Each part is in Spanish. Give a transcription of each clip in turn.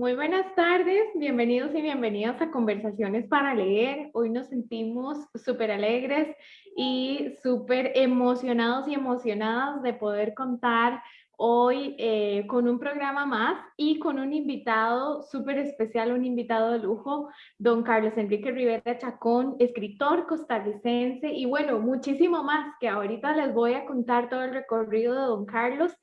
Muy buenas tardes, bienvenidos y bienvenidas a Conversaciones para Leer. Hoy nos sentimos súper alegres y súper emocionados y emocionadas de poder contar hoy eh, con un programa más y con un invitado súper especial, un invitado de lujo, don Carlos Enrique Rivera Chacón, escritor costarricense y bueno, muchísimo más que ahorita les voy a contar todo el recorrido de don Carlos.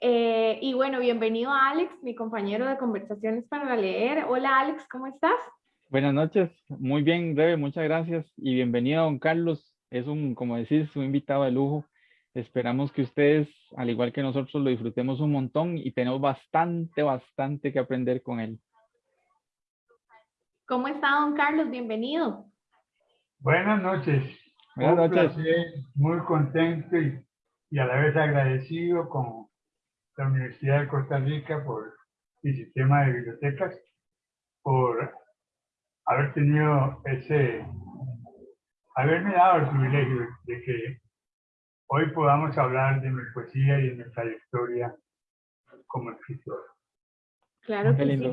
Eh, y bueno, bienvenido a Alex, mi compañero de conversaciones para leer. Hola Alex, ¿cómo estás? Buenas noches, muy bien, Rebe, muchas gracias y bienvenido a don Carlos. Es un, como decís, un invitado de lujo. Esperamos que ustedes, al igual que nosotros, lo disfrutemos un montón y tenemos bastante, bastante que aprender con él. ¿Cómo está don Carlos? Bienvenido. Buenas noches. Buenas noches. muy contento y, y a la vez agradecido con la Universidad de Costa Rica por el sistema de bibliotecas, por haber tenido ese, haberme dado el privilegio de que hoy podamos hablar de mi poesía y de mi trayectoria como escritor. Claro que sí.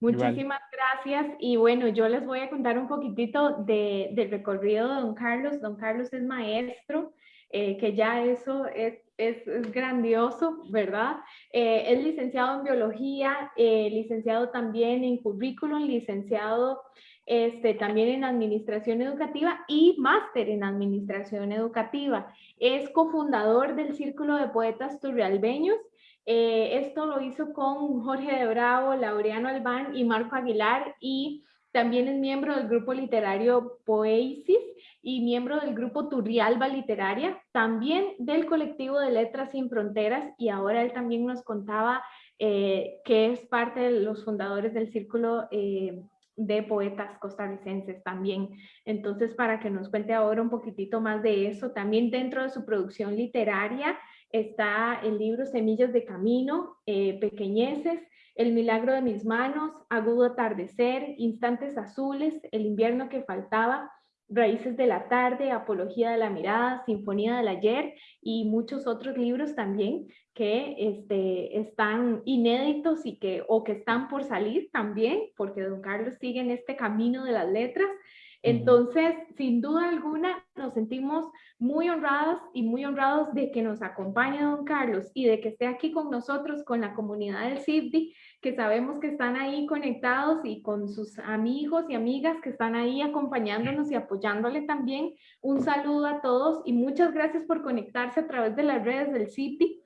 Muchísimas gracias. Y bueno, yo les voy a contar un poquitito de, del recorrido de don Carlos. Don Carlos es maestro, eh, que ya eso es, es, grandioso, ¿verdad? Eh, es licenciado en biología, eh, licenciado también en currículum, licenciado este, también en administración educativa y máster en administración educativa. Es cofundador del Círculo de Poetas Turrialbeños eh, esto lo hizo con Jorge de Bravo, Laureano Albán y Marco Aguilar y también es miembro del grupo literario Poesis y miembro del grupo Turrialba Literaria, también del colectivo de Letras Sin Fronteras y ahora él también nos contaba eh, que es parte de los fundadores del Círculo eh, de Poetas Costarricenses también. Entonces, para que nos cuente ahora un poquitito más de eso, también dentro de su producción literaria, está el libro Semillas de Camino, eh, Pequeñeces, El Milagro de Mis Manos, Agudo Atardecer, Instantes Azules, El Invierno que Faltaba, Raíces de la Tarde, Apología de la Mirada, Sinfonía del Ayer y muchos otros libros también que este, están inéditos y que, o que están por salir también, porque don Carlos sigue en este camino de las letras entonces, sin duda alguna, nos sentimos muy honradas y muy honrados de que nos acompañe don Carlos y de que esté aquí con nosotros, con la comunidad del CIFDI, que sabemos que están ahí conectados y con sus amigos y amigas que están ahí acompañándonos y apoyándole también. Un saludo a todos y muchas gracias por conectarse a través de las redes del CIFDI.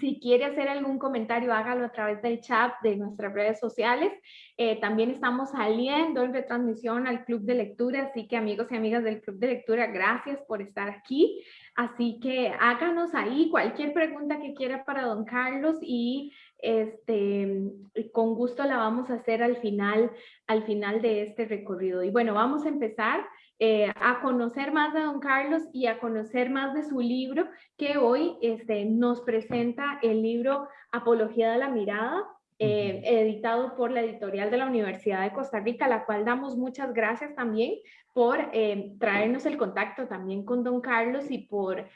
Si quiere hacer algún comentario, hágalo a través del chat de nuestras redes sociales. Eh, también estamos saliendo en retransmisión al Club de Lectura, así que amigos y amigas del Club de Lectura, gracias por estar aquí. Así que háganos ahí cualquier pregunta que quiera para don Carlos y este, con gusto la vamos a hacer al final, al final de este recorrido. Y bueno, vamos a empezar. Eh, a conocer más de don Carlos y a conocer más de su libro que hoy este, nos presenta el libro Apología de la Mirada, eh, editado por la editorial de la Universidad de Costa Rica, a la cual damos muchas gracias también por eh, traernos el contacto también con don Carlos y por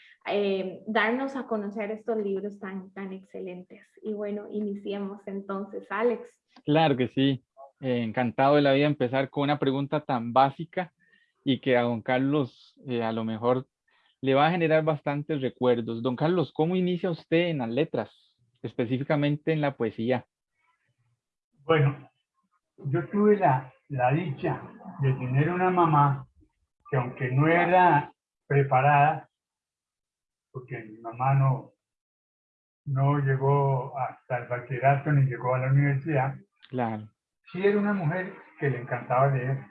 darnos a conocer estos libros tan, tan excelentes. Y bueno, iniciemos entonces, Alex. Claro que sí, encantado de la vida empezar con una pregunta tan básica y que a don Carlos eh, a lo mejor le va a generar bastantes recuerdos. Don Carlos, ¿cómo inicia usted en las letras, específicamente en la poesía? Bueno, yo tuve la, la dicha de tener una mamá que aunque no era preparada, porque mi mamá no, no llegó hasta el bachillerato ni llegó a la universidad, claro. sí era una mujer que le encantaba leer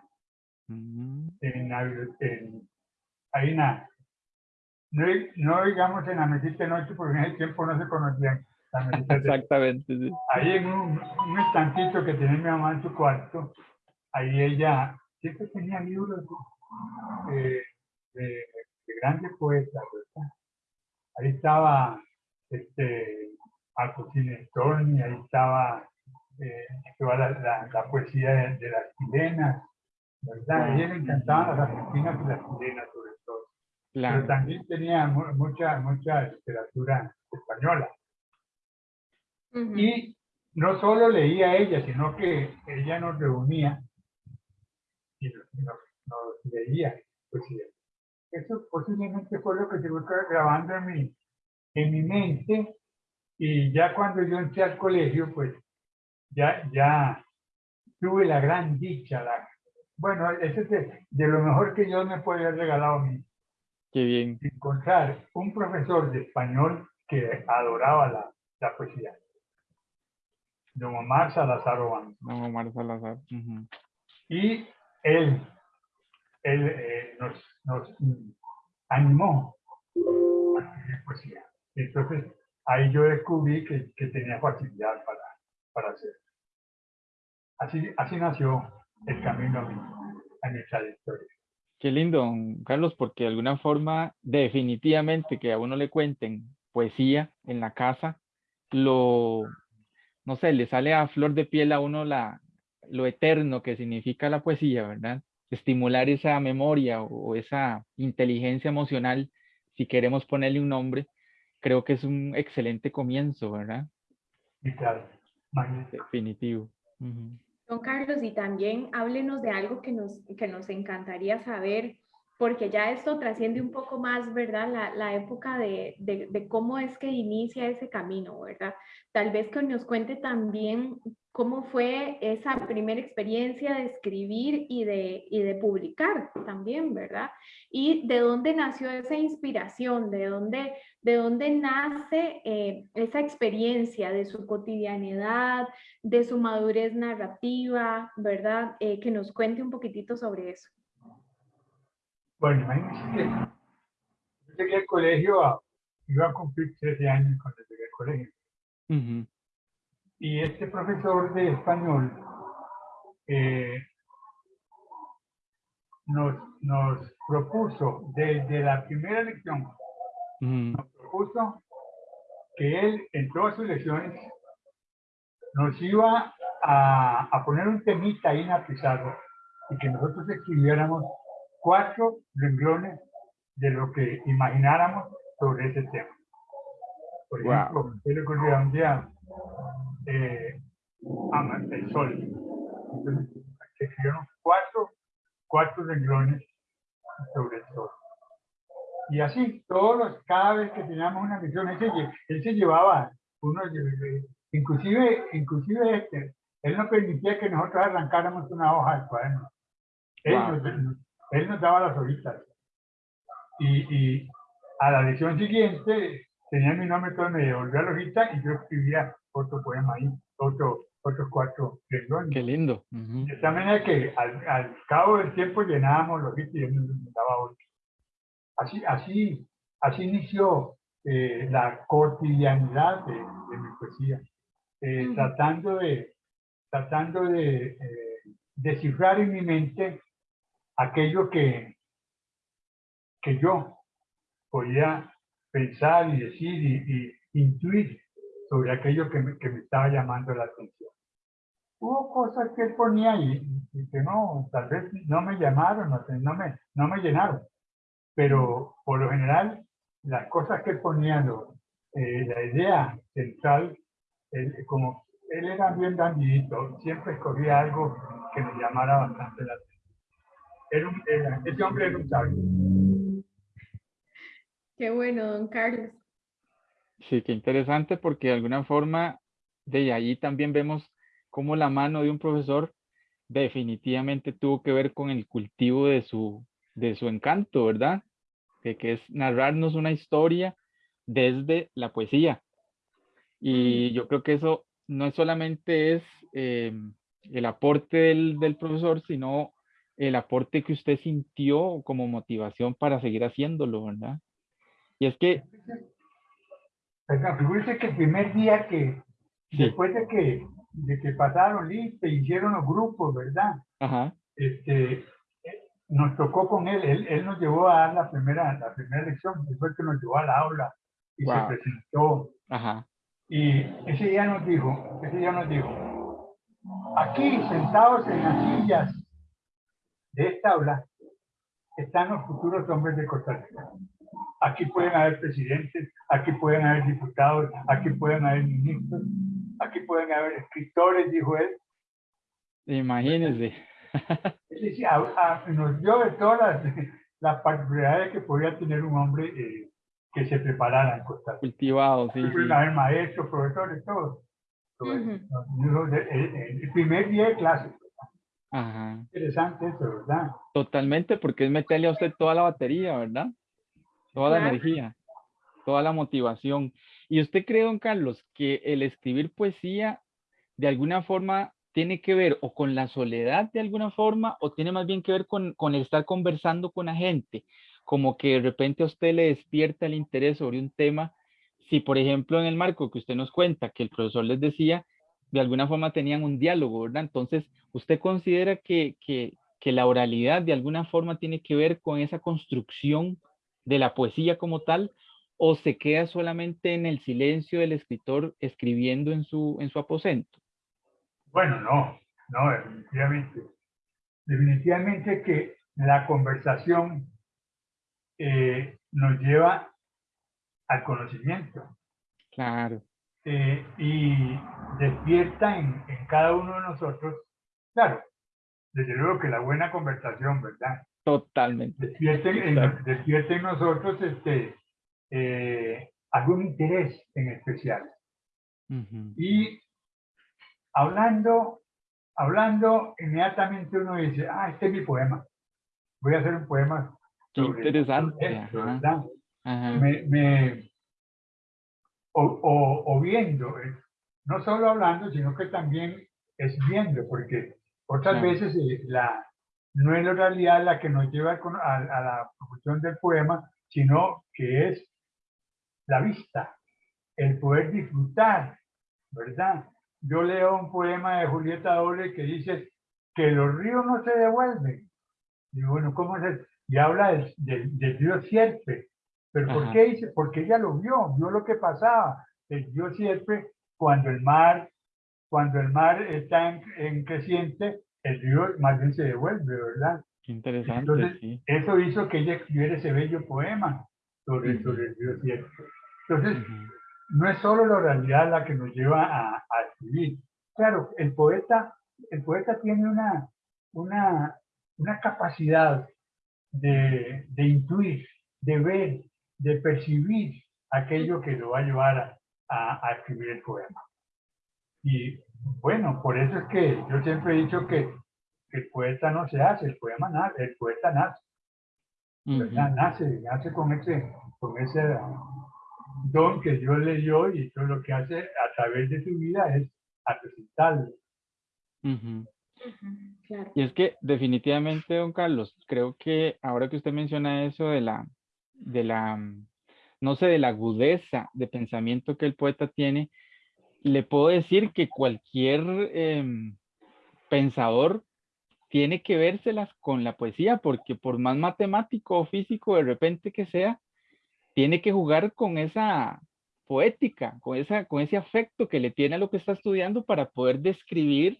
en, en, ahí nada. No, no, digamos en la mesita de noche, porque en ese tiempo no se conocían. Exactamente, sí. Ahí en un, un, estancito que tenía mi mamá en su cuarto, ahí ella siempre tenía libros de, de, grandes poetas, ¿verdad? Ahí estaba este, Alcocine Storni, ahí estaba eh, toda la, la, la poesía de, de, las chilenas, ¿verdad? A ella le encantaban las argentinas y las chilenas sobre todo. Pero también tenía mucha, mucha literatura española. Y no solo leía ella, sino que ella nos reunía y nos, leía poesía. Eso posiblemente fue lo que se fue grabando en mi, en mi mente y ya cuando yo entré al colegio, pues ya, ya tuve la gran dicha, la bueno, ese es de, lo mejor que yo me puede haber regalado a mí. Qué bien. Encontrar un profesor de español que adoraba la, la poesía. Don Omar Salazar Obando. Don Omar Salazar. Y él, él eh, nos, nos, animó a escribir poesía. Entonces, ahí yo descubrí que, que tenía facilidad para, para hacerlo. Así, así nació el camino a mi, trayectoria. Qué lindo, Carlos, porque de alguna forma, definitivamente que a uno le cuenten poesía en la casa, lo, no sé, le sale a flor de piel a uno la, lo eterno que significa la poesía, ¿verdad? Estimular esa memoria o, esa inteligencia emocional, si queremos ponerle un nombre, creo que es un excelente comienzo, ¿verdad? Sí, claro. Definitivo. Don Carlos, y también háblenos de algo que nos, que nos encantaría saber porque ya esto trasciende un poco más, ¿verdad? La, época de, de, cómo es que inicia ese camino, ¿verdad? Tal vez que nos cuente también cómo fue esa primera experiencia de escribir y de, y de publicar también, ¿verdad? Y de dónde nació esa inspiración, de dónde, de dónde nace eh, esa experiencia de su cotidianidad, de su madurez narrativa, ¿verdad? Eh, que nos cuente un poquitito sobre eso. Bueno, imagínense que yo llegué al colegio, iba a cumplir 13 años cuando llegué al colegio. Y este profesor de español eh, nos, nos propuso desde la primera lección, nos propuso que él en todas sus lecciones nos iba a, a poner un temita ahí en la pizarra y que nosotros escribiéramos cuatro renglones de lo que imagináramos sobre ese tema. Por ejemplo, yo recuerdo un día eh, el sol. Entonces, se escribieron cuatro, cuatro renglones sobre el sol. Y así, todos los, cada vez que teníamos una misión, él se, él se llevaba uno, inclusive, inclusive este, él no permitía que nosotros arrancáramos una hoja del cuaderno. Él él nos daba las hojitas. Y, a la lección siguiente tenía mi nombre, todo me devolvía la hojita y yo escribía otro poema ahí, otro, otros cuatro renglones. Qué lindo. De esta manera que al, cabo del tiempo llenábamos los hojitas y él nos daba otro. Así, así, así inició eh, la cotidianidad de, mi poesía, eh, tratando de, tratando de eh, descifrar en mi mente aquello que, que yo podía pensar y decir y, intuir sobre aquello que me, que me, estaba llamando la atención. Hubo cosas que él ponía y, y que no, tal vez no me llamaron, no, me, no me llenaron, pero por lo general las cosas que ponía, eh, la idea central, como él era bien dandidito, siempre escogía algo que me llamara bastante la atención ese hombre era un sabio. Qué bueno, don Carlos. Sí, qué interesante porque de alguna forma de ahí también vemos cómo la mano de un profesor definitivamente tuvo que ver con el cultivo de su, de su encanto, ¿verdad? Que, que es narrarnos una historia desde la poesía. Y yo creo que eso no solamente es eh, el aporte del, del, profesor, sino el aporte que usted sintió como motivación para seguir haciéndolo, ¿verdad? Y es que... Fíjese que el primer día que, después de que, de que pasaron lista, hicieron los grupos, ¿verdad? Ajá. Este, nos tocó con él, él, él, nos llevó a dar la primera, la primera lección, después que nos llevó a la aula y se presentó. Ajá. Y ese día nos dijo, ese día nos dijo, aquí sentados en las sillas de esta aula están los futuros hombres de Costa Rica. Aquí pueden haber presidentes, aquí pueden haber diputados, aquí pueden haber ministros, aquí pueden haber escritores, dijo él. Imagínense. nos dio de todas las, particularidades que podía tener un hombre eh, que se preparara en Costa Rica. Cultivado, sí. Pueden haber maestros, profesores, todos. el primer día de clase Ajá. Interesante eso, ¿verdad? Totalmente, porque es meterle a usted toda la batería, ¿verdad? Toda la energía, toda la motivación. ¿Y usted cree, don Carlos, que el escribir poesía de alguna forma tiene que ver o con la soledad de alguna forma o tiene más bien que ver con, con estar conversando con la gente? Como que de repente a usted le despierta el interés sobre un tema. Si, por ejemplo, en el marco que usted nos cuenta, que el profesor les decía, de alguna forma tenían un diálogo, ¿verdad? Entonces, ¿usted considera que, que, que, la oralidad de alguna forma tiene que ver con esa construcción de la poesía como tal? o se queda solamente en el silencio del escritor escribiendo en su, en su aposento? Bueno, no, no, definitivamente. Definitivamente que la conversación eh, nos lleva al conocimiento. Claro. Eh, y despierta en, en, cada uno de nosotros, claro, desde luego que la buena conversación, ¿verdad? Totalmente. Despierta en, despierta en nosotros este, eh, algún interés en especial. Y hablando, hablando, inmediatamente uno dice, ah, este es mi poema. Voy a hacer un poema. Qué interesante. Me, me, o, o, viendo, eh, no solo hablando, sino que también es viendo, porque otras veces eh, la, no es la realidad la que nos lleva a, a la producción del poema, sino que es la vista, el poder disfrutar, ¿verdad? Yo leo un poema de Julieta Doble que dice que los ríos no se devuelven. Y bueno, ¿cómo es? Y habla del, del, río Sierpe. ¿Pero por qué dice? Porque ella lo vio, vio lo que pasaba. El río Sierpe, cuando el mar, cuando el mar está en, creciente, el río más bien se devuelve, ¿verdad? Qué interesante, Entonces, Eso hizo que ella escribiera ese bello poema sobre, sobre el río Sierpe. Entonces, no es solo la realidad la que nos lleva a, escribir. Claro, el poeta, el poeta tiene una, una, una capacidad de, de, intuir, de ver, de percibir aquello que lo va a llevar a, a, escribir el poema. Y bueno, por eso es que yo siempre he dicho que, el poeta no se hace, el poema nace, el poeta nace. Nace, nace con ese, con ese don que Dios le dio y todo lo que hace a través de su vida es presentarlo. Y es que definitivamente, don Carlos, creo que ahora que usted menciona eso de la, de la, no sé, de la agudeza de pensamiento que el poeta tiene, le puedo decir que cualquier em, pensador tiene que vérselas con la poesía, porque por más matemático o físico de repente que sea, tiene que jugar con esa poética, con, esa, con ese afecto que le tiene a lo que está estudiando para poder describir,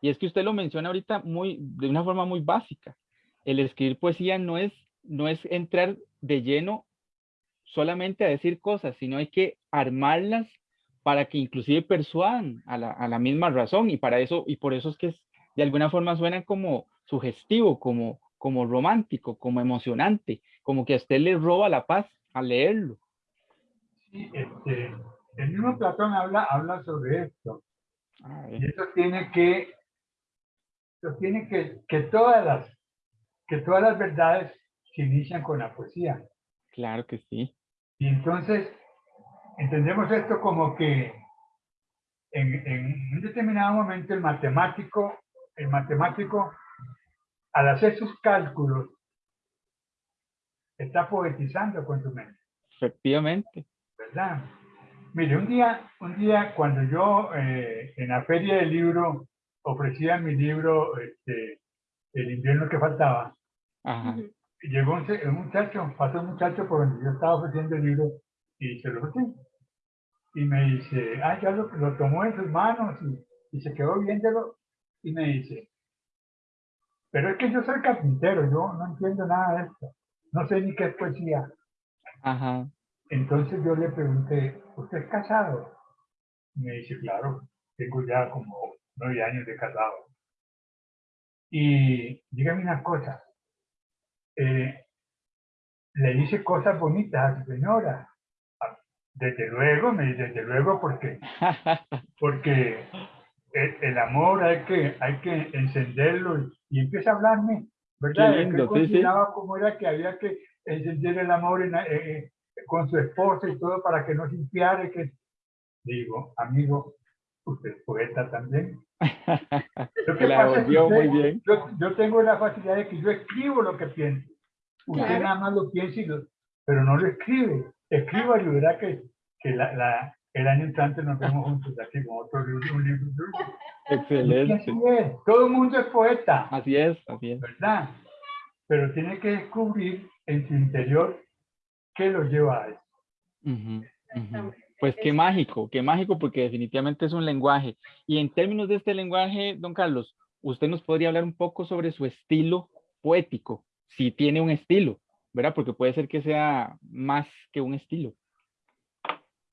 y es que usted lo menciona ahorita muy, de una forma muy básica, el escribir poesía no es, no es entrar de lleno solamente a decir cosas, sino hay que armarlas para que inclusive persuadan a la, a la misma razón, y para eso, y por eso es que de alguna forma suena como sugestivo, como, como romántico, como emocionante, como que a usted le roba la paz a leerlo. Sí, este, el mismo Platón habla, habla sobre esto. Y eso tiene que, eso tiene que, que todas las, que todas las verdades se inician con la poesía. Claro que sí. Y entonces entendemos esto como que en, en, un determinado momento el matemático, el matemático, al hacer sus cálculos, está poetizando con tu mente. Efectivamente. ¿Verdad? Mire, un día, un día cuando yo eh, en la feria del libro ofrecía mi libro, este, El invierno que faltaba, llegó un, muchacho, pasó un muchacho por donde yo estaba ofreciendo el libro y se lo ofrecí. Y me dice, ah, ya lo, lo tomó en sus manos y, y se quedó viéndolo y me dice, pero es que yo soy carpintero, yo no entiendo nada de esto no sé ni qué es poesía. Ajá. Entonces yo le pregunté, ¿usted es casado? me dice, claro, tengo ya como nueve años de casado. Y dígame una cosa, eh, le dice cosas bonitas a su señora. Ah, desde luego, me dice, desde luego, porque, porque el, amor hay que, hay que encenderlo y, y empieza a hablarme ¿verdad? Lindo, consideraba cómo era que había que encender el amor en, eh, eh, con su esposa y todo para que no sintiera que... Digo, amigo, usted es poeta también. Que es que muy bien. Yo, yo, tengo la facilidad de que yo escribo lo que pienso. Usted nada más lo piensa, y lo, pero no lo escribe. Escriba y verá que, que la, la, el año entrante nos vemos juntos aquí con otro libro, un libro. Excelente. Así es. Todo el mundo es poeta. Así es, así es. ¿Verdad? Pero tiene que descubrir en su interior qué lo lleva a eso. Ujú, ujú. Exactamente. Pues qué mágico, qué mágico porque definitivamente es un lenguaje. Y en términos de este lenguaje, don Carlos, usted nos podría hablar un poco sobre su estilo poético, si tiene un estilo, ¿verdad? Porque puede ser que sea más que un estilo.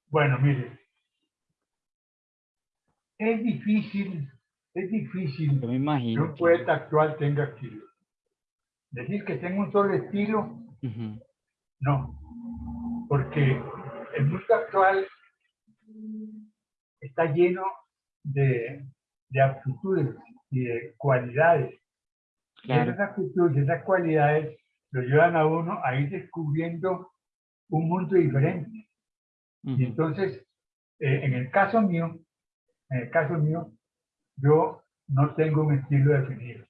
Bueno, mire, es difícil, es difícil Yo me que imagino. un poeta actual tenga estilo. Decir que tengo un solo estilo, Ujú, no, porque el mundo actual está lleno de, de aptitudes y de cualidades. Claro. esas aptitudes y esas cualidades lo llevan a uno a ir descubriendo un mundo diferente. Y entonces, eh, en el caso mío, en el caso mío, yo no tengo un estilo definido,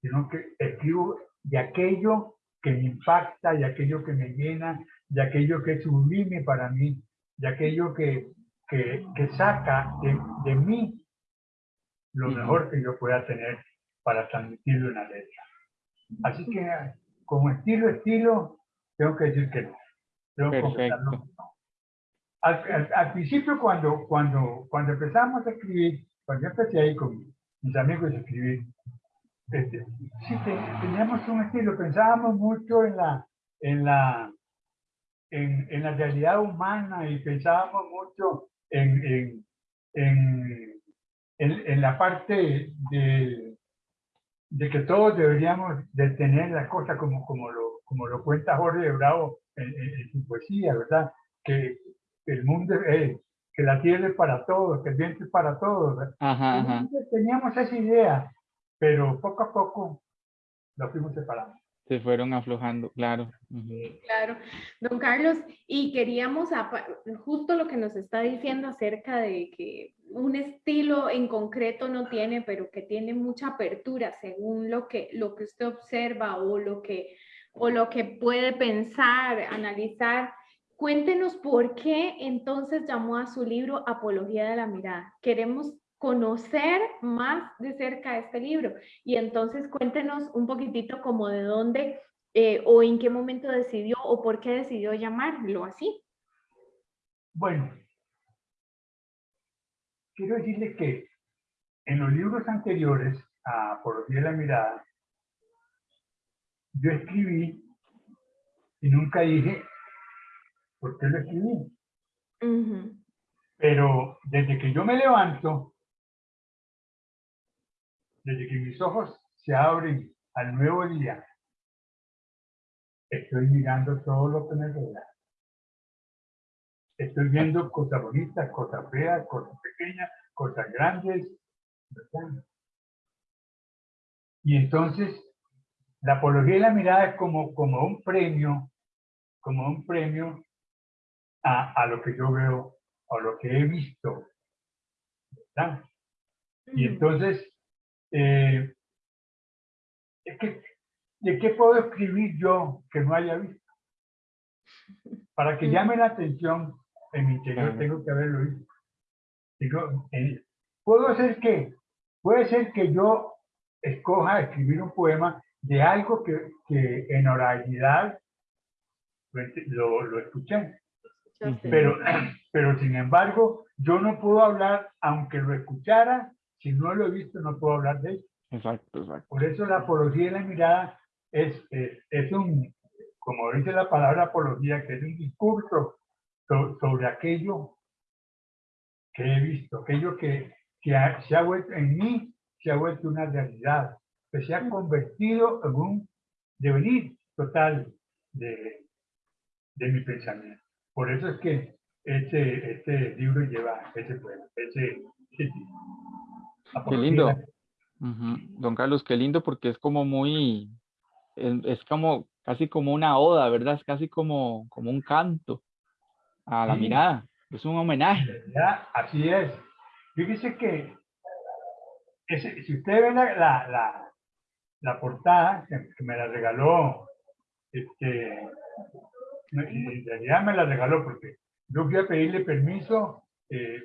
sino que escribo de aquello que me impacta, de aquello que me llena, de aquello que es sublime para mí, de aquello que, que, que saca de, de mí lo mejor que yo pueda tener para transmitirlo en la letra. Así que, como estilo, estilo, tengo que decir que no. Tengo que no. Al, al- al principio, cuando, cuando, cuando empezamos a escribir, cuando yo empecé ahí con mis amigos a escribir, este, sí te- teníamos un estilo, pensábamos mucho en la, en la, en, en la realidad humana y pensábamos mucho en, en, en, en- la parte de, de que todos deberíamos de tener las cosas como, como, lo, como lo cuenta Jorge de Bravo en, su poesía, ¿verdad? Que el mundo es, que la tierra es para todos, que el viento es para todos. Ajá, ajá. Teníamos esa idea, pero poco a poco lo fuimos separando. Se fueron aflojando, claro. Claro, don Carlos, y queríamos, justo lo que nos está diciendo acerca de que un estilo en concreto no tiene, pero que tiene mucha apertura según lo que, lo que usted observa o lo que, o lo que puede pensar, analizar. Cuéntenos por qué entonces llamó a su libro Apología de la Mirada. Queremos conocer más de cerca este libro y entonces cuéntenos un poquitito como de dónde eh, o en qué momento decidió o por qué decidió llamarlo así. Bueno, quiero decirle que en los libros anteriores a Apología de la Mirada, yo escribí y nunca dije por qué lo escribí. Ujú, Pero desde que yo me levanto, desde que mis ojos se abren al nuevo día, estoy mirando todo lo que me rodea. Estoy viendo cosas bonitas, cosas feas, cosas pequeñas, cosas grandes. ¿verdad? Y entonces, la apología y la mirada es como, como un premio, como un premio a, a lo que yo veo, a lo que he visto. ¿verdad? Y entonces, eh, es que, ¿de qué puedo escribir yo que no haya visto? Para que llame la atención en mi interior, tengo que haberlo visto. Digo, eh, puedo ser que, puede ser que yo escoja escribir un poema de algo que, que en oralidad lo, lo escuché. Pero, pero sin embargo, yo no puedo hablar, aunque lo escuchara, si no lo he visto, no puedo hablar de él. Exacto, exacto. Por eso la apología de la mirada es, es, es un, como dice la palabra apología, que es un discurso so- sobre aquello que he visto, aquello que, que ha- se ha vuelto en mí, se ha vuelto una realidad, que se ha convertido en un devenir total de, de mi pensamiento. Por eso es que este, este libro lleva ese ese, ese título. Qué lindo. Don Carlos, qué lindo porque es como muy, es, es como casi como una oda, ¿verdad? Es casi como, como un canto a la Sí. mirada. Es un En homenaje. así es. Fíjese que ese- si usted ve la, la, la, la portada que, que me la regaló, este, en realidad me la regaló porque yo fui a pedirle permiso eh,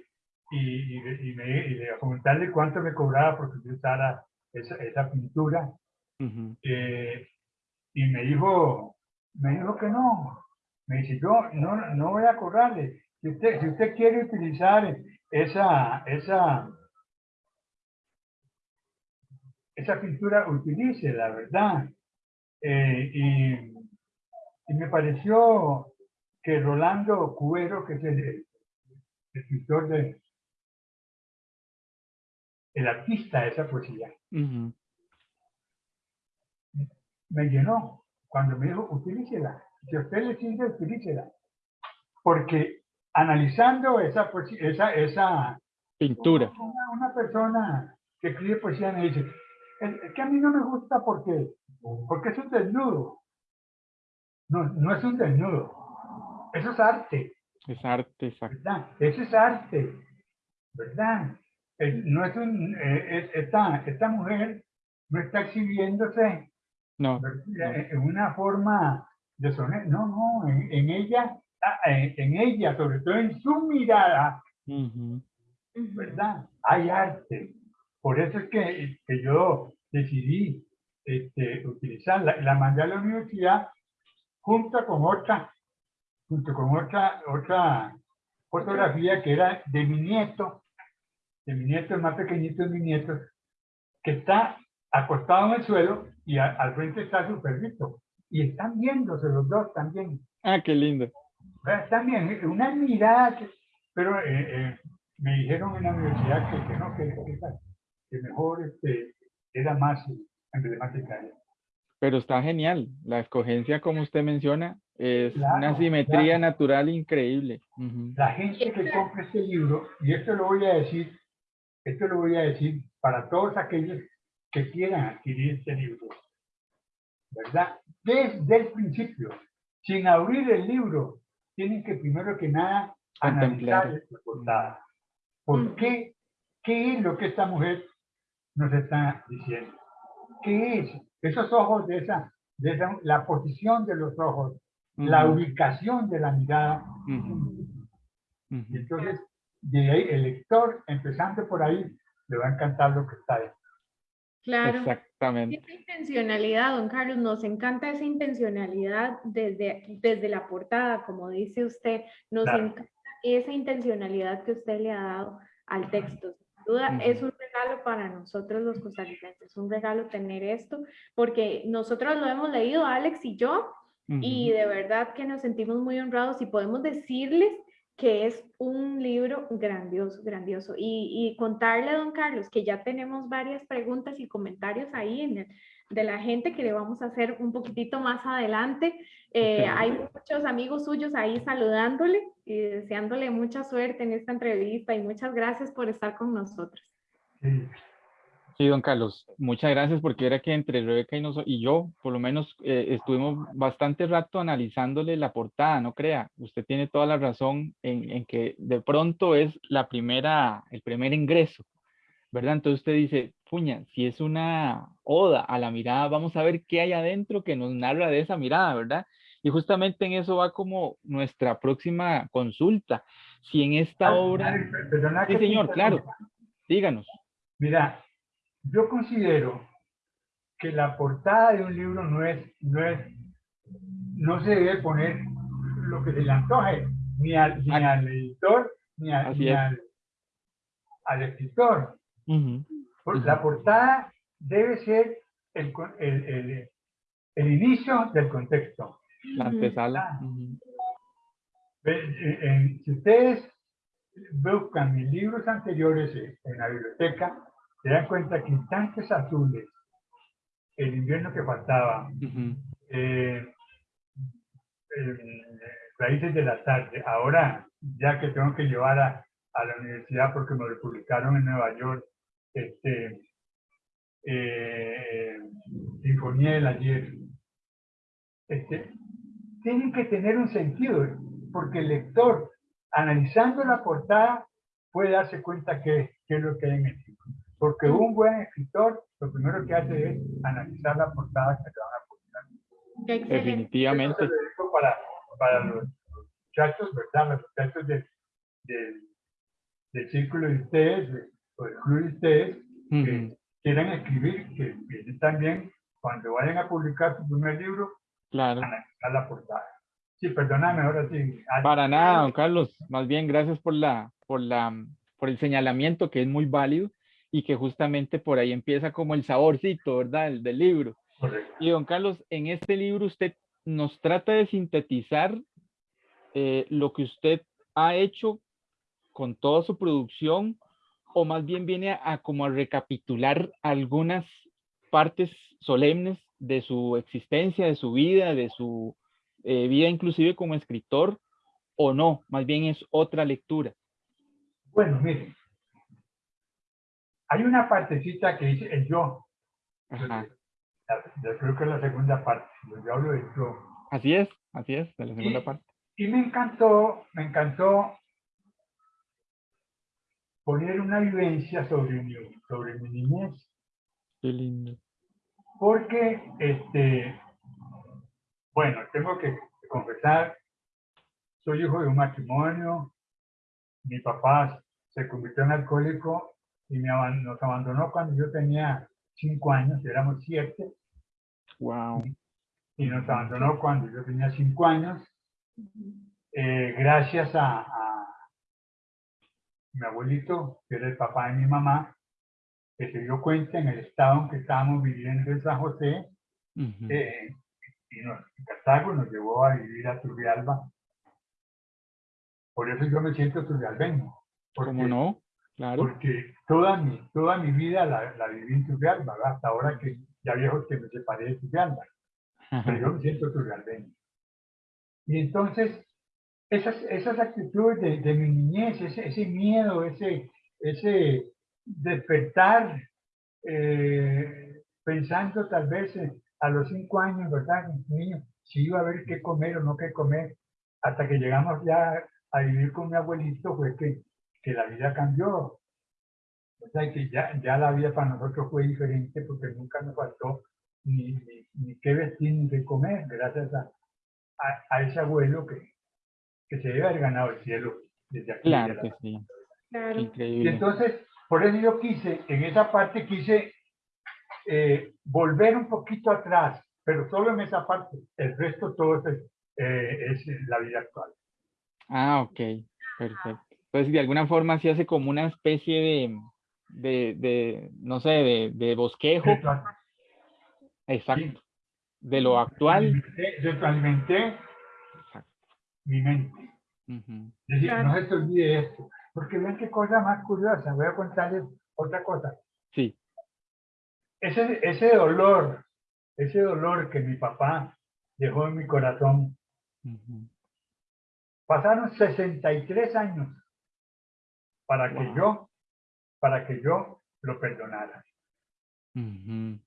y, y, y me, y a comentarle cuánto me cobraba porque yo usara esa, esa pintura Ujú. eh, y me dijo, me dijo que no, Me dice, yo no, no voy a cobrarle. Si usted, si usted quiere utilizar esa, esa, esa pintura, utilice, la verdad. Eh, y, y, me pareció que Rolando Cuero, que es el, escritor de el artista de esa poesía, me llenó cuando me dijo, utilícela. Si a usted le sirve, utilícela. Porque analizando esa, esa, esa pintura, una, una, persona que escribe poesía me dice, es, que a mí no me gusta porque, porque es un desnudo. No, no es un desnudo. Eso es arte. Es arte, exacto. ¿verdad? Eso es arte. ¿Verdad? No es un, eh, esta, esta mujer no está exhibiéndose no, en una forma de sonar. No, no, en, ella, ah, en, ella, sobre todo en su mirada, ¿verdad? Hay arte. Por eso es que, que yo decidí este, utilizarla. La mandé a la universidad junto con otra, junto con otra, otra fotografía que era de mi nieto, de mi nieto, el más pequeñito de mi nieto, que está acostado en el suelo y al frente está su perrito. Y están viéndose los dos también. Ah, qué lindo. También, una mirada, pero eh, eh, me dijeron en la universidad que, que no, que, que, mejor este, era más emblemática. Pero está genial. La escogencia, como usted menciona, es una simetría natural increíble. La gente que compra este libro, y esto lo voy a decir, esto lo voy a decir para todos aquellos que quieran adquirir este libro, ¿verdad? Desde el principio, sin abrir el libro, tienen que primero que nada analizar la portada. ¿Por qué? ¿Qué es lo que esta mujer nos está diciendo? ¿Qué es? Esos ojos de esa, de la posición de los ojos, la ubicación de la mirada. Entonces, de ahí el lector, empezando por ahí, le va a encantar lo que está ahí. Claro. Exactamente. Esa intencionalidad, don Carlos, nos encanta esa intencionalidad desde, desde la portada, como dice usted, nos encanta esa intencionalidad que usted le ha dado al texto. Sin duda, es un regalo para nosotros los costarricenses, un regalo tener esto, porque nosotros lo hemos leído, Alex y yo, y de verdad que nos sentimos muy honrados y podemos decirles que es un libro grandioso, grandioso. Y, contarle a don Carlos que ya tenemos varias preguntas y comentarios ahí en el, de la gente que le vamos a hacer un poquitito más adelante. Eh, hay muchos amigos suyos ahí saludándole y deseándole mucha suerte en esta entrevista y muchas gracias por estar con nosotros. Sí, don Carlos, muchas gracias porque era que entre Rebeca y, y yo, por lo menos, eh, estuvimos bastante rato analizándole la portada, no crea. Usted tiene toda la razón en, en, que de pronto es la primera, el primer ingreso, ¿verdad? Entonces usted dice, puña, si es una oda a la mirada, vamos a ver qué hay adentro que nos narra de esa mirada, ¿verdad? Y justamente en eso va como nuestra próxima consulta. Si en esta obra... sí, señor, claro. Díganos. Mira, yo considero que la portada de un libro no es, no es, no se debe poner lo que se le antoje, ni al, ni al editor, ni, al, al, escritor. La portada debe ser el, el, el, inicio del contexto. La antesala. Si ustedes buscan mis libros anteriores en la biblioteca, se dan cuenta que instantes azules, el invierno que faltaba, eh, raíces de la tarde, ahora ya que tengo que llevar a, la universidad porque me lo publicaron en Nueva York, este, eh, Sinfonía del Ayer, este, tienen que tener un sentido, porque el lector, analizando la portada, puede darse cuenta que, es lo que hay en el. Porque un buen escritor lo primero que hace es analizar la portada que le van a publicar. Definitivamente. para, para los muchachos, ¿verdad? Los muchachos del, del, círculo de ustedes, o del club de ustedes, que quieran escribir, que vienen también, cuando vayan a publicar su primer libro, claro. analizar la portada. Sí, perdóname, ahora sí. Para nada, don Carlos. Más bien, gracias por, la, por, la, por el señalamiento que es muy válido y que justamente por ahí empieza como el saborcito, ¿verdad? El del libro. Correcto. Y don Carlos, en este libro usted nos trata de sintetizar eh, lo que usted ha hecho con toda su producción o más bien viene a, a como a recapitular algunas partes solemnes de su existencia, de su vida, de su eh, vida inclusive como escritor, o no, más bien es otra lectura. Bueno, mire, hay una partecita que dice el yo. Ajá. Yo creo que es la segunda parte, yo hablo del yo. Así es, así es, de la segunda Y- parte. Y me encantó, me encantó poner una vivencia sobre mi, sobre mi niñez, Qué lindo. porque, este, bueno, tengo que confesar, soy hijo de un matrimonio, mi papá se convirtió en alcohólico y me nos abandonó cuando yo tenía cinco años, éramos siete, Wow. y nos abandonó cuando yo tenía cinco años, eh, gracias a, a mi abuelito, que era el papá de mi mamá, que se dio cuenta en el estado en que estábamos viviendo en San José, Ujú. eh, y nos, Cartago nos llevó a vivir a Turrialba. Por eso yo me siento turrialbeño. ¿Cómo no? Claro. Porque toda mi, toda mi vida la, la viví en Turrialba, hasta ahora que ya viejo que me separé de Turrialba. pero yo me siento turrialbeño. Y entonces, esas, esas actitudes de, de mi niñez, ese, ese miedo, ese, ese despertar, eh, pensando tal vez eh, a los cinco años, ¿verdad? Niño, si iba a ver qué comer o no qué comer, hasta que llegamos ya a vivir con mi abuelito, fue que, que la vida cambió. O sea, que ya, ya la vida para nosotros fue diferente porque nunca nos faltó ni, ni, ni qué vestir ni qué comer, gracias a, a, a ese abuelo que, que se debe haber ganado el cielo desde aquí. Claro de que sí. Claro. Y Increíble. entonces, por eso yo quise, en esa parte quise eh, volver un poquito atrás, pero solo en esa parte. El resto todo es, eh, es la vida actual. Ah, ok, perfecto. Entonces, de alguna forma se hace como una especie de, de, de no sé, de, de bosquejo, exacto, de lo actual. Retroalimenté, Exacto. mi mente. Ujú. Es decir, Claro. no se te olvide esto. Porque ven qué cosa más curiosa. Voy a contarles otra cosa. Sí, Ese, ese dolor, ese dolor que mi papá dejó en mi corazón, ujú. pasaron 63 años para que Wow. yo, para que yo lo perdonara. Ujú.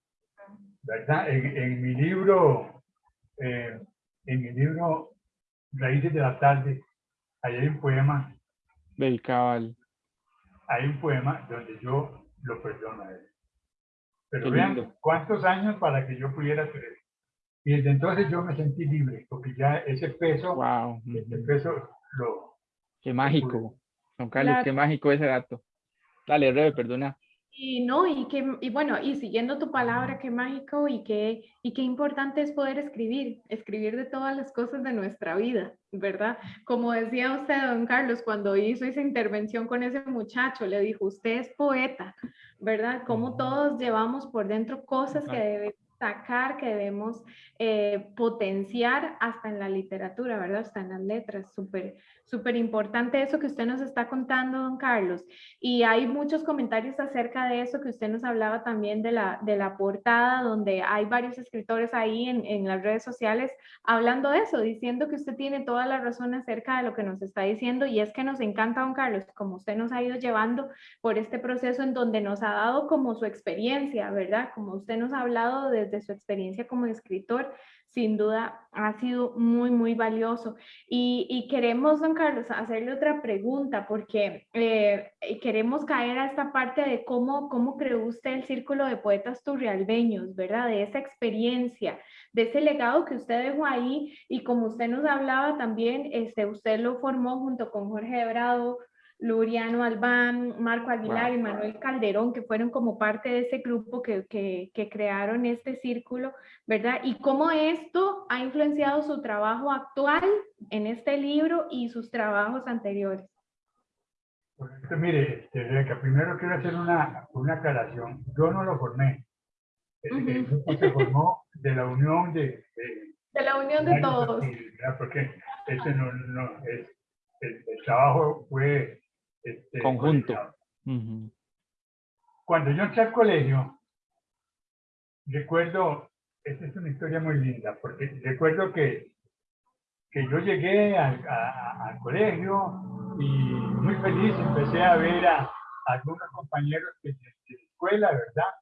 ¿Verdad? En, en mi libro, eh, en mi libro Raíces de la Tarde, ahí hay un poema, dedicado al... hay un poema donde yo lo perdono a él. Pero Qué vean lindo. cuántos años para que yo pudiera creer. Y desde entonces yo me sentí libre, porque ya ese peso, Wow, ese peso lo, qué mágico. Don Carlos, qué mágico ese dato. Dale, Rebe, perdona. Y no, y que, y bueno, y siguiendo tu palabra, qué mágico y qué, y qué importante es poder escribir, escribir de todas las cosas de nuestra vida, ¿verdad? Como decía usted, don Carlos, cuando hizo esa intervención con ese muchacho, le dijo, usted es poeta, ¿verdad? Como todos llevamos por dentro cosas que debemos sacar, que debemos eh, potenciar hasta en la literatura, ¿verdad? Hasta en las letras, súper, súper importante eso que usted nos está contando, don Carlos. Y hay muchos comentarios acerca de eso que usted nos hablaba también de la, de la portada, donde hay varios escritores ahí en, en las redes sociales hablando de eso, diciendo que usted tiene toda la razón acerca de lo que nos está diciendo y es que nos encanta, don Carlos, como usted nos ha ido llevando por este proceso en donde nos ha dado como su experiencia, ¿verdad? Como usted nos ha hablado desde su experiencia como escritor, sin duda ha sido muy, muy valioso. Y, queremos, don Carlos, hacerle otra pregunta porque eh, queremos caer a esta parte de cómo, cómo creó usted el Círculo de Poetas Turrialbeños, ¿verdad? De esa experiencia, de ese legado que usted dejó ahí y como usted nos hablaba también, este, usted lo formó junto con Jorge Bravo, Luriano Albán, Marco Aguilar y Manuel Calderón, que fueron como parte de ese grupo que, que, que, crearon este círculo, ¿verdad? Y cómo esto ha influenciado su trabajo actual en este libro y sus trabajos anteriores. mire, este, primero quiero hacer una, una aclaración. Yo no lo formé. El grupo se formó de la unión de... De, la unión de todos. Porque este no, no, es, el, el trabajo fue este, Conjunto. Cuando yo entré al colegio, recuerdo, esta es una historia muy linda, porque recuerdo que, que yo llegué al, al colegio y muy feliz empecé a ver a, algunos compañeros de, de, escuela, ¿verdad?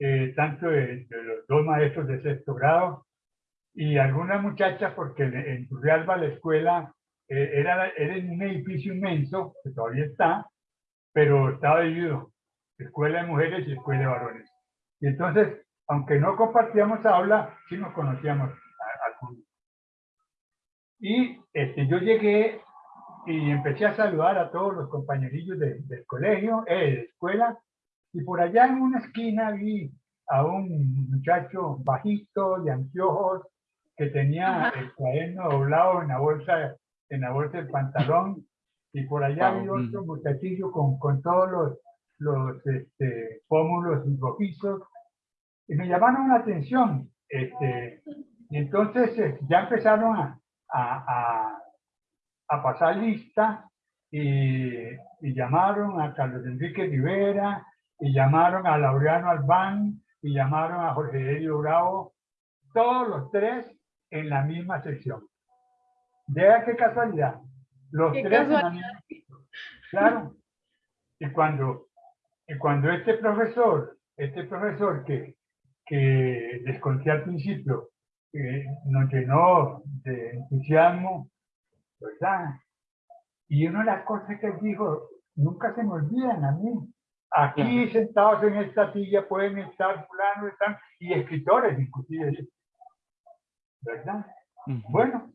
Eh, tanto de, los dos maestros de sexto grado y algunas muchachas, porque en, en Turrialba la escuela eh, era, era un edificio inmenso, que todavía está, pero estaba dividido, escuela de mujeres y escuela de varones. Y entonces, aunque no compartíamos aula, sí nos conocíamos algunos. Y este, yo llegué y empecé a saludar a todos los compañerillos del colegio, eh, de la escuela, y por allá en una esquina vi a un muchacho bajito, de anteojos, que tenía el cuaderno doblado en la bolsa en la bolsa del pantalón y por allá vi otro muchachillo con, con todos los, los este, pómulos y rojizos y me llamaron la atención. Este, y entonces eh, ya empezaron a, a, a, pasar lista y, y, llamaron a Carlos Enrique Rivera y llamaron a Laureano Albán y llamaron a Jorge Elio Bravo, todos los tres en la misma sección. Vea qué casualidad. Los tres Claro. Y cuando, y cuando este profesor, este profesor que, que les conté al principio, eh, nos llenó de entusiasmo, ¿verdad? Y una de las cosas que dijo, nunca se me olvidan a mí. Aquí sentados en esta silla pueden estar fulano, están, y escritores inclusive. ¿Verdad? Bueno,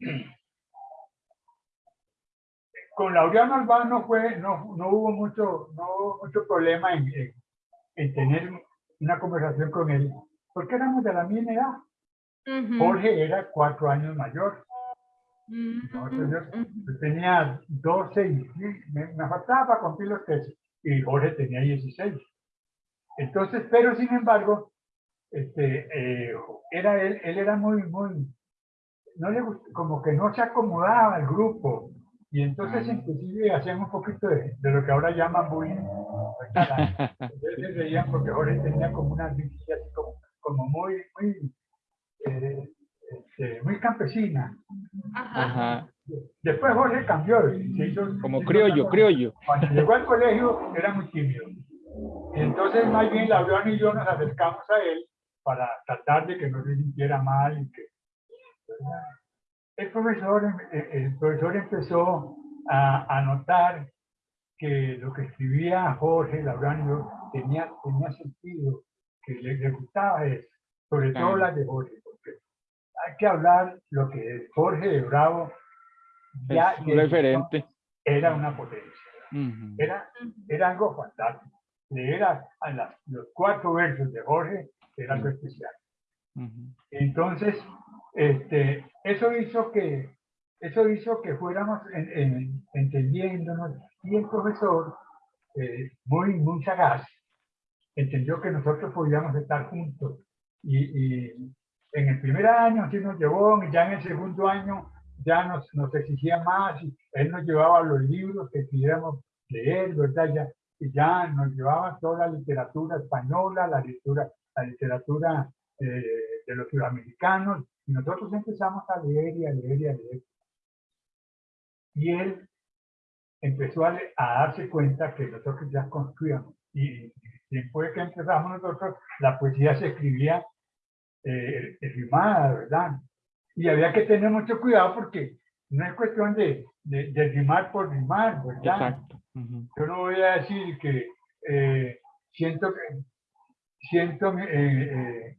con Laureano Albán no, fue, no, no hubo mucho, no mucho problema en, en, tener una conversación con él, porque éramos de la misma edad. Jorge era cuatro años mayor. yo, tenía 12 y me, me, faltaba para cumplir los 13 y Jorge tenía 16. Entonces, pero sin embargo, este, eh, era él, él era muy, muy, no le como que no se acomodaba al grupo, y entonces inclusive hacían un poquito de, de lo que ahora llaman bullying. Entonces veían porque Jorge tenía como una visión como, como muy, muy, eh, este, muy campesina. Ajá. Después Jorge cambió. Se hizo, como criollo, criollo. Cuando llegó al colegio era muy tímido. Y entonces más bien Laurón y yo nos acercamos a él para tratar de que no se sintiera mal y que el profesor, eh, el profesor empezó a, notar que lo que escribía Jorge Labrano tenía, tenía sentido, que le, gustaba eso, sobre todo las de Jorge, porque hay que hablar lo que Jorge de Bravo ya referente. era una potencia. era, era algo fantástico. Leer a, los cuatro versos de Jorge era algo especial. Entonces, este, eso hizo que eso hizo que fuéramos entendiéndonos y el profesor, eh, muy, muy sagaz, entendió que nosotros podíamos estar juntos. Y, en el primer año sí nos llevó, y ya en el segundo año ya nos, nos exigía más, y él nos llevaba los libros que quisiéramos leer, ¿verdad? Ya, y ya nos llevaba toda la literatura española, la literatura, la literatura eh, de los sudamericanos, y nosotros empezamos a leer y a leer y a leer. Y él empezó a, darse cuenta que nosotros ya construíamos. Y después que empezamos nosotros, la poesía se escribía eh, rimada, ¿verdad? Y había que tener mucho cuidado porque no es cuestión de, de, rimar por rimar, ¿verdad? Yo no voy a decir que eh, siento que siento eh, eh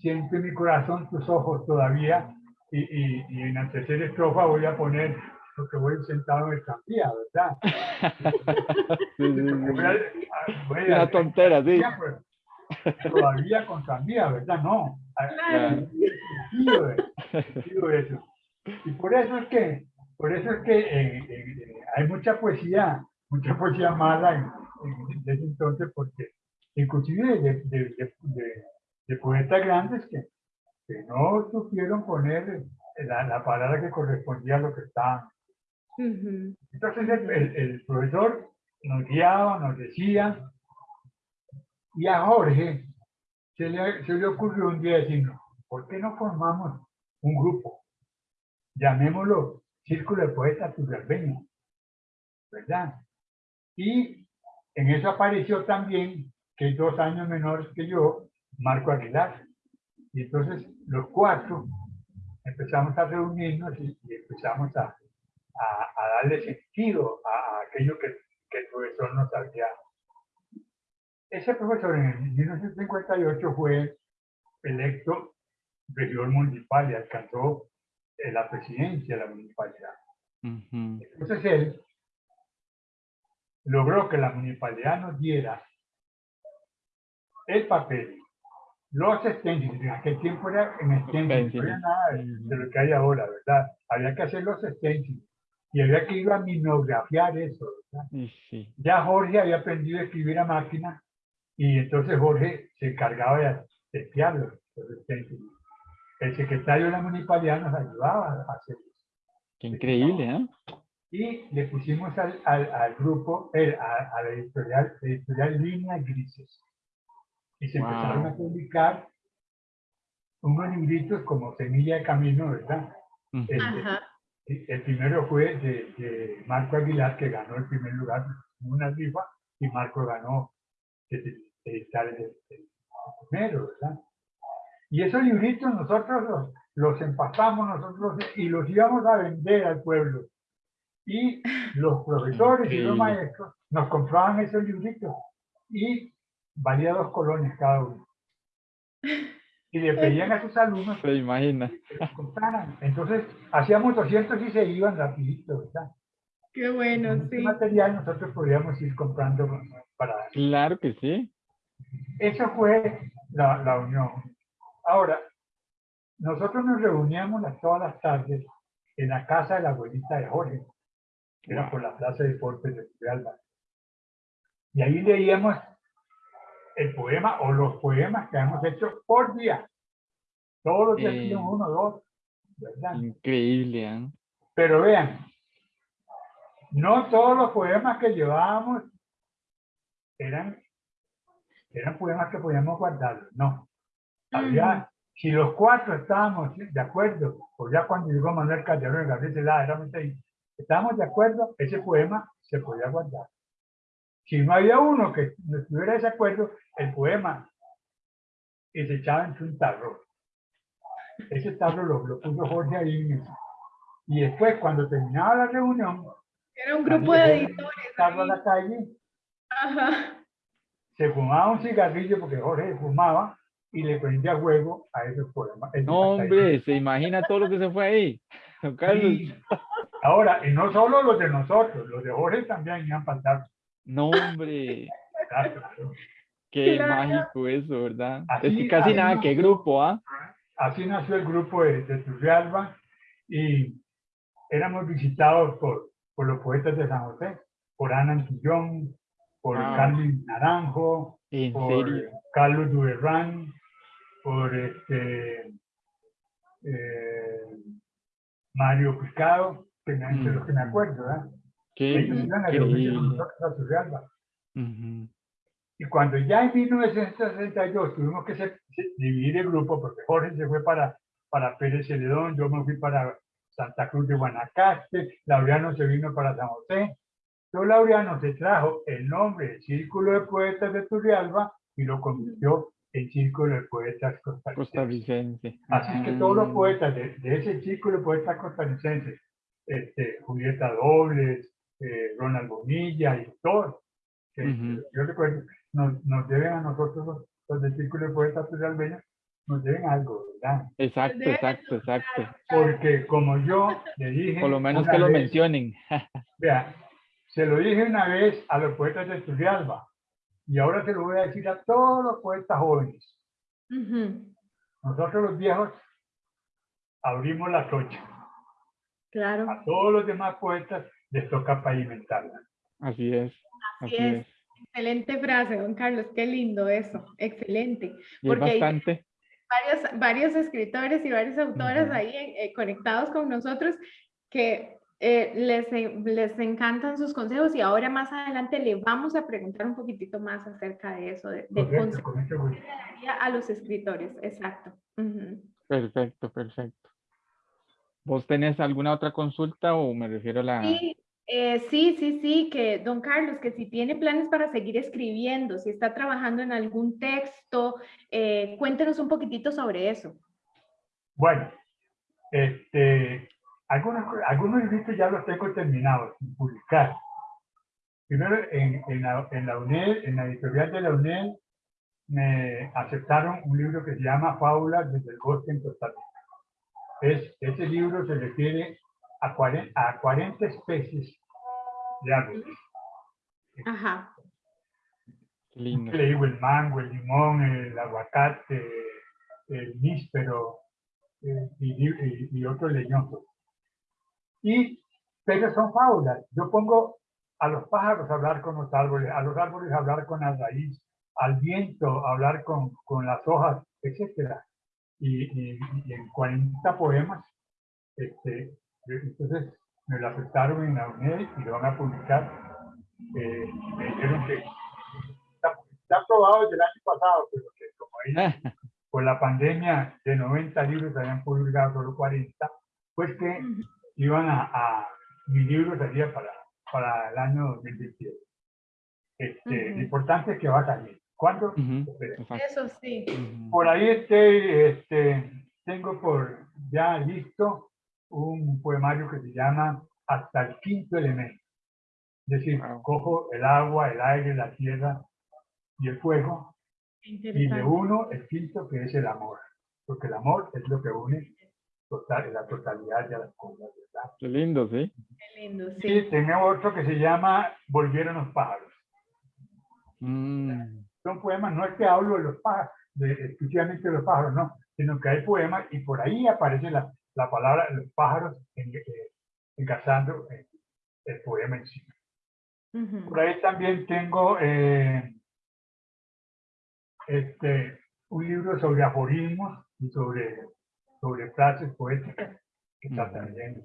siento en mi corazón tus ojos todavía y, y, en la tercera estrofa voy a poner porque voy sentado en el tranvía, ¿verdad? Sí, sí, sí. Voy a- voy a- Una tontera, sí. Pues, Todavía con tranvía, ¿verdad? No. Claro. eso. Y por eso es que, por eso es que eh, eh, hay mucha poesía, mucha poesía mala en, en- desde entonces, porque inclusive de, de, de, de- de poetas grandes que, que no supieron poner la, la palabra que correspondía a lo que estaban. Ujú. Entonces el, el- el profesor nos guiaba, nos decía, y a Jorge se le, se le ocurrió un día decirnos, ¿por qué no formamos un grupo? Llamémoslo Círculo de Poetas Turrialbeños, ¿verdad? Y en eso apareció también, que es dos años menor que yo, Marco Aguilar. Y entonces los cuatro empezamos a reunirnos y, y empezamos a, a, a darle sentido a, a aquello que, que el profesor nos había. Ese profesor en 1958 fue electo regidor municipal y alcanzó eh, la presidencia de la municipalidad. Entonces él logró que la municipalidad nos diera el papel, los stencils, en aquel tiempo era en stencils, no había Stencils. nada de, de lo que hay ahora, ¿verdad? Había que hacer los stencils y había que ir a minografiar eso, ¿verdad? Sí. Ya Jorge había aprendido a escribir a máquina y entonces Jorge se encargaba de testearlos, los stencils. El secretario de la municipalidad nos ayudaba a hacerlos Qué increíble, ¿eh? y le pusimos al, al, al grupo, eh, a, a la editorial, editorial Líneas Grises. Y se Wow. empezaron a publicar unos libritos como Semilla de Camino, ¿verdad? Ujú. Este, Ajá. y el primero fue de, de Marco Aguilar, que ganó el primer lugar en una rifa, y Marco ganó editar el, el- el primero, ¿verdad? Y esos libritos nosotros los, los empastamos nosotros y los íbamos a vender al pueblo. Y los profesores y los maestros nos compraban esos libritos y valía dos colones cada uno. Y le pedían a sus alumnos Se imagina. que los compraran. Entonces hacíamos 200 y se iban rapidito, ¿verdad? Qué bueno, Con este sí. material nosotros podíamos ir comprando para... Claro que sí. Eso fue la, la unión. Ahora, nosotros nos reuníamos las- todas las tardes en la casa de la abuelita de Jorge, que era por la plaza de deportes de Turrialba. Y ahí leíamos el poema o los poemas que hemos hecho por día. Todos los días Eh. uno o dos, ¿verdad? Increíble, ¿eh? Pero vean, no todos los poemas que llevábamos eran, eran poemas que podíamos guardarlos, no. Había, si los cuatro estábamos de acuerdo, o ya cuando llegó Manuel Calderón y Gabriel Celada, éramos estábamos de acuerdo, ese poema se podía guardar. Si no había uno que no estuviera de acuerdo, el poema y se echaba en un tarro. Ese tarro lo, lo puso Jorge ahí mismo. Y después, cuando terminaba la reunión, Era un grupo de editores. tarro a la calle, Ajá. se fumaba un cigarrillo porque Jorge fumaba y le prendía juego a esos poemas. Ese No, hasta ahí. hombre, se imagina todo lo que se fue ahí. Don Carlos. Y ahora, y no solo los de nosotros, los de Jorge también iban para tarro. No, hombre. Qué Claro. mágico eso, ¿verdad? Así- es que casi así nada no- que grupo, ¿ah? Así nació el grupo de, de Turrialba y éramos visitados por, por los poetas de San José, por Ana Antillón, por Wow. Carlos Naranjo, En por serio. Carlos Duerrán, por este, eh, Mario Picado, que los que me acuerdo, ¿verdad? Qué increíble. Ujú. Y cuando ya en 1962 tuvimos que se- se- dividir el grupo, porque Jorge se fue para, para Pérez Celedón, yo me fui para Santa Cruz de Guanacaste, Laureano se vino para San José. Entonces Laureano se trajo el nombre del Círculo de Poetas de Turrialba y lo convirtió en Círculo de Poetas Costarricenses. Costarricense. Así que todos los Ah, poetas de, de ese Círculo de Poetas Costarricenses, este, Julieta Dobles, eh, Ronald Bonilla y todos, que Ujú. yo recuerdo, nos, nos deben a nosotros los, los del Círculo de Poetas Turrialbeños nos deben algo, ¿verdad? Exacto, exacto, exacto. Porque como yo le dije... Por lo menos que lo vez- mencionen. Vea, se lo dije una vez a los poetas de Turrialba y ahora se lo voy a decir a todos los poetas jóvenes. Ujú, Nosotros los viejos abrimos la tocha. Claro. A todos los demás poetas les toca pavimentarla. Así es. Así Así es. es. Excelente frase, don Carlos. Qué lindo eso. Excelente. Y Porque bastante. varios, varios escritores y varias autoras Ujú. ahí eh, conectados con nosotros que eh, les, les encantan sus consejos y ahora más adelante le vamos a preguntar un poquitito más acerca de eso, de, de Correcto, consejos a los escritores. Exacto. Perfecto, perfecto. ¿Vos tenés alguna otra consulta o me refiero a la... Sí, eh, sí, sí, sí, que don Carlos, que si tiene planes para seguir escribiendo, si está trabajando en algún texto, eh, cuéntenos un poquitito sobre eso. Bueno, este, algunos, algunos libros ya los tengo terminados, sin publicar. Primero, en, en, la, en la UNED, en la editorial de la UNED, me aceptaron un libro que se llama Fábulas desde el bosque en Costa Rica. Es, ese libro se refiere a 40, a 40 especies de árboles. Ajá. Qué lindo. Le digo el mango, el limón, el aguacate, el níspero eh, y, y- y otros leñosos. Y, pero son fábulas. Yo pongo a los pájaros a hablar con los árboles, a los árboles a hablar con la raíz, al viento a hablar con, con las hojas, etcétera. Y, y- y en 40 poemas, este, entonces me lo aceptaron en la UNED y lo van a publicar. Eh, me dijeron que está, está aprobado desde el año pasado, pero que como ahí por la pandemia de 90 libros habían publicado solo 40, pues que iban a, a mi libro salía para, para el año 2027. Este, Ujú. Lo importante es que va a salir. ¿Cuándo? Espere. exacto. Eso sí. Por ahí este, este, tengo por ya listo un poemario que se llama Hasta el quinto elemento. Es decir, Wow. cojo el agua, el aire, la tierra y el fuego y le Interesante. uno el quinto que es el amor. Porque el amor es lo que une total, la totalidad de las cosas, ¿verdad? Qué lindo, sí. Qué lindo, Y sí. tengo otro que se llama Volvieron los pájaros. Mm, son poemas, no es que hablo de los pájaros, de, exclusivamente de los pájaros, no, sino que hay poemas y por ahí aparece la, la palabra los pájaros en, eh, encasando el, el poema en sí. Ujú. Por ahí también tengo eh, este, un libro sobre aforismos y sobre, sobre frases poéticas que está Ujú. también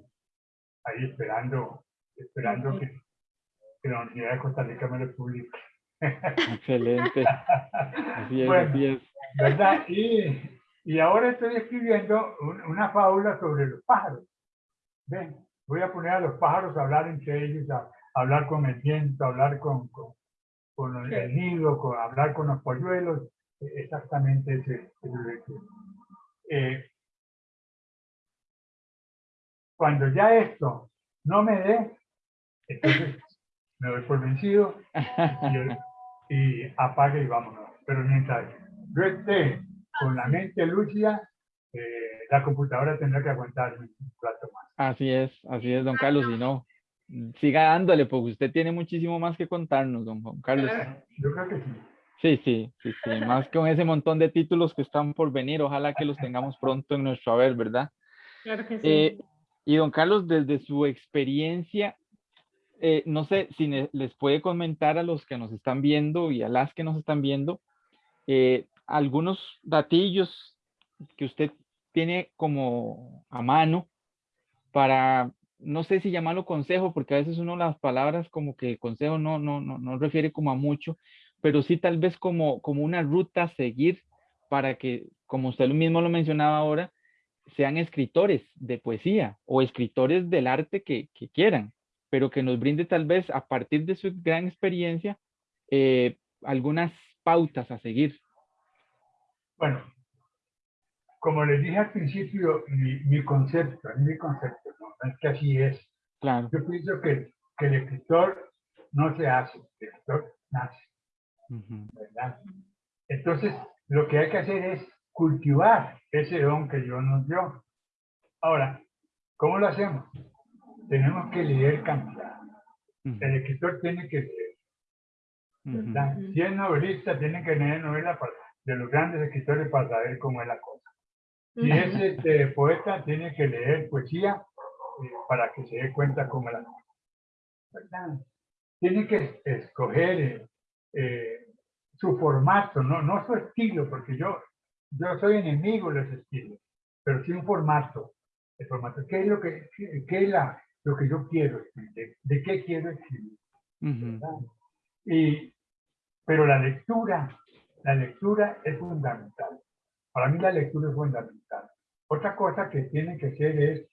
ahí esperando, esperando Ok. que, que la Universidad de Costa Rica me lo publique. Excelente. Así es, Bueno. así es. ¿verdad? Y, y ahora estoy escribiendo un- una fábula sobre los pájaros. Ven, voy a poner a los pájaros a hablar entre ellos, a, a hablar con el viento, a hablar con, con, con el, Sí. nido, con, a hablar con los polluelos, eh, exactamente ese. Eh, cuando ya esto no me dé, entonces me doy por vencido y, y apague y vámonos. Pero mientras yo esté con la mente lúcida, eh, la computadora tendrá que aguantarme un rato más. Así es, así es, don Carlos. Y no, siga dándole, porque usted tiene muchísimo más que contarnos, don Juan Carlos. Yo creo que sí. Sí, sí, sí, sí. Más con ese montón de títulos que están por venir. Ojalá que los tengamos pronto en nuestro haber, ¿verdad? Claro que sí. Eh, y don Carlos, desde su experiencia, eh, no sé si les puede comentar a los que nos están viendo y a las que nos están viendo eh, algunos datillos que usted tiene como a mano para, no sé si llamarlo consejo, porque a veces uno las palabras como que consejo no, no, no, no refiere como a mucho, pero sí tal vez como, como una ruta a seguir para que, como usted mismo lo mencionaba ahora, sean escritores de poesía o escritores del arte que quieran, pero que nos brinde tal vez a partir de su gran experiencia eh, algunas pautas a seguir. Bueno, como les dije al principio, mi, mi concepto, mi concepto, ¿no? Es que así es. Claro, Yo pienso que, que el escritor no se hace, el escritor nace. ujú, ¿verdad? Entonces, lo que hay que hacer es cultivar ese don que Dios nos dio. Ahora, ¿cómo lo hacemos? Tenemos que leer cantidad. El escritor tiene que leer. ujú, ¿verdad? Ujú. Si es novelista, tiene que leer novela para- de los grandes escritores para saber cómo es la cosa. Si Ujú. es este, poeta, tiene que leer poesía eh, para que se dé cuenta cómo es la cosa. ¿verdad? Tiene que escoger eh, eh, su formato, no, no su estilo, porque yo, yo soy enemigo de los estilos, pero sí un formato. El formato, ¿qué es lo que, qué, qué es la, lo que yo quiero escribir? ¿De, qué quiero escribir? Y, pero la lectura, la lectura es fundamental. Para mí la lectura es fundamental. Otra cosa que tiene que hacer es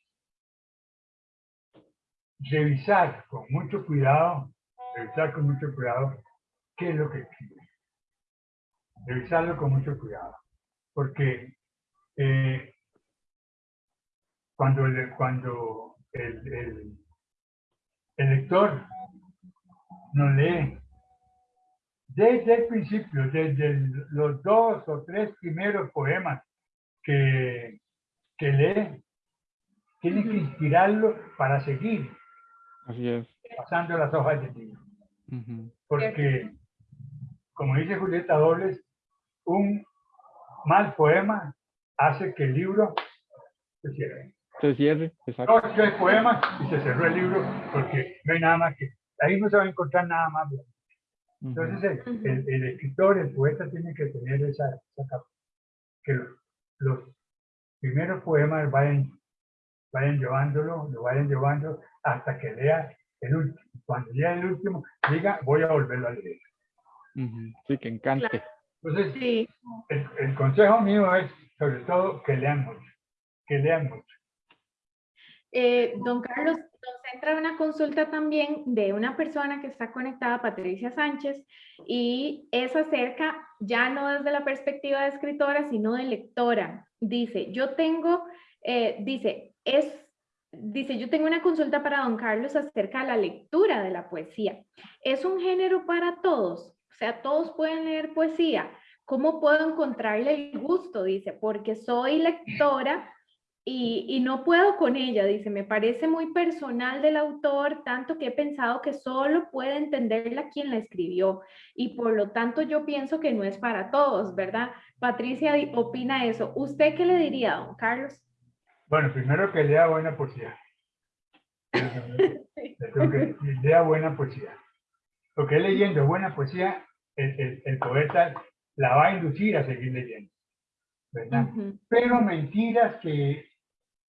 revisar con mucho cuidado, revisar con mucho cuidado qué es lo que escribe. Revisarlo con mucho cuidado. Porque eh, cuando, cuando el, el, el lector no lee desde el principio, desde el- los dos o tres primeros poemas que, que lee, tiene que inspirarlo para seguir Así es. pasando las hojas libro. Ujú, Porque, como dice Julieta Dobles, un mal poema hace que el libro se cierre. Se cierre, exacto. Dos, tres poemas y se cerró el libro porque no hay nada más que... Ahí no se va a encontrar nada más. Entonces, el, Ujú. el- el escritor, el poeta tiene que tener esa, esa capa- que los, los primeros poemas vayan, vayan llevándolo, lo vayan llevando hasta que lea el último. Cuando lea el último, diga, voy a volverlo a leer. Sí, que encante. Entonces, Sí, el, el consejo mío es, sobre todo, que lean mucho, que lean mucho. Eh, don Carlos, nos entra una consulta también de una persona que está conectada, Patricia Sánchez, y es acerca, ya no desde la perspectiva de escritora, sino de lectora. Dice, yo tengo, eh, dice, es, dice, yo tengo una consulta para don Carlos acerca de la lectura de la poesía. ¿Es un género para todos? O sea, todos pueden leer poesía. ¿Cómo puedo encontrarle el gusto? Dice, porque soy lectora y, y no puedo con ella, dice, me parece muy personal del autor, tanto que he pensado que solo puede entenderla quien la escribió y por lo tanto yo pienso que no es para todos, ¿verdad? Patricia opina eso. ¿Usted qué le diría, don Carlos? Bueno, primero que lea buena poesía. Que lea buena poesía. Porque leyendo buena poesía, el, el- el poeta la va a inducir a seguir leyendo. ¿Verdad? Ujú, Pero mentiras que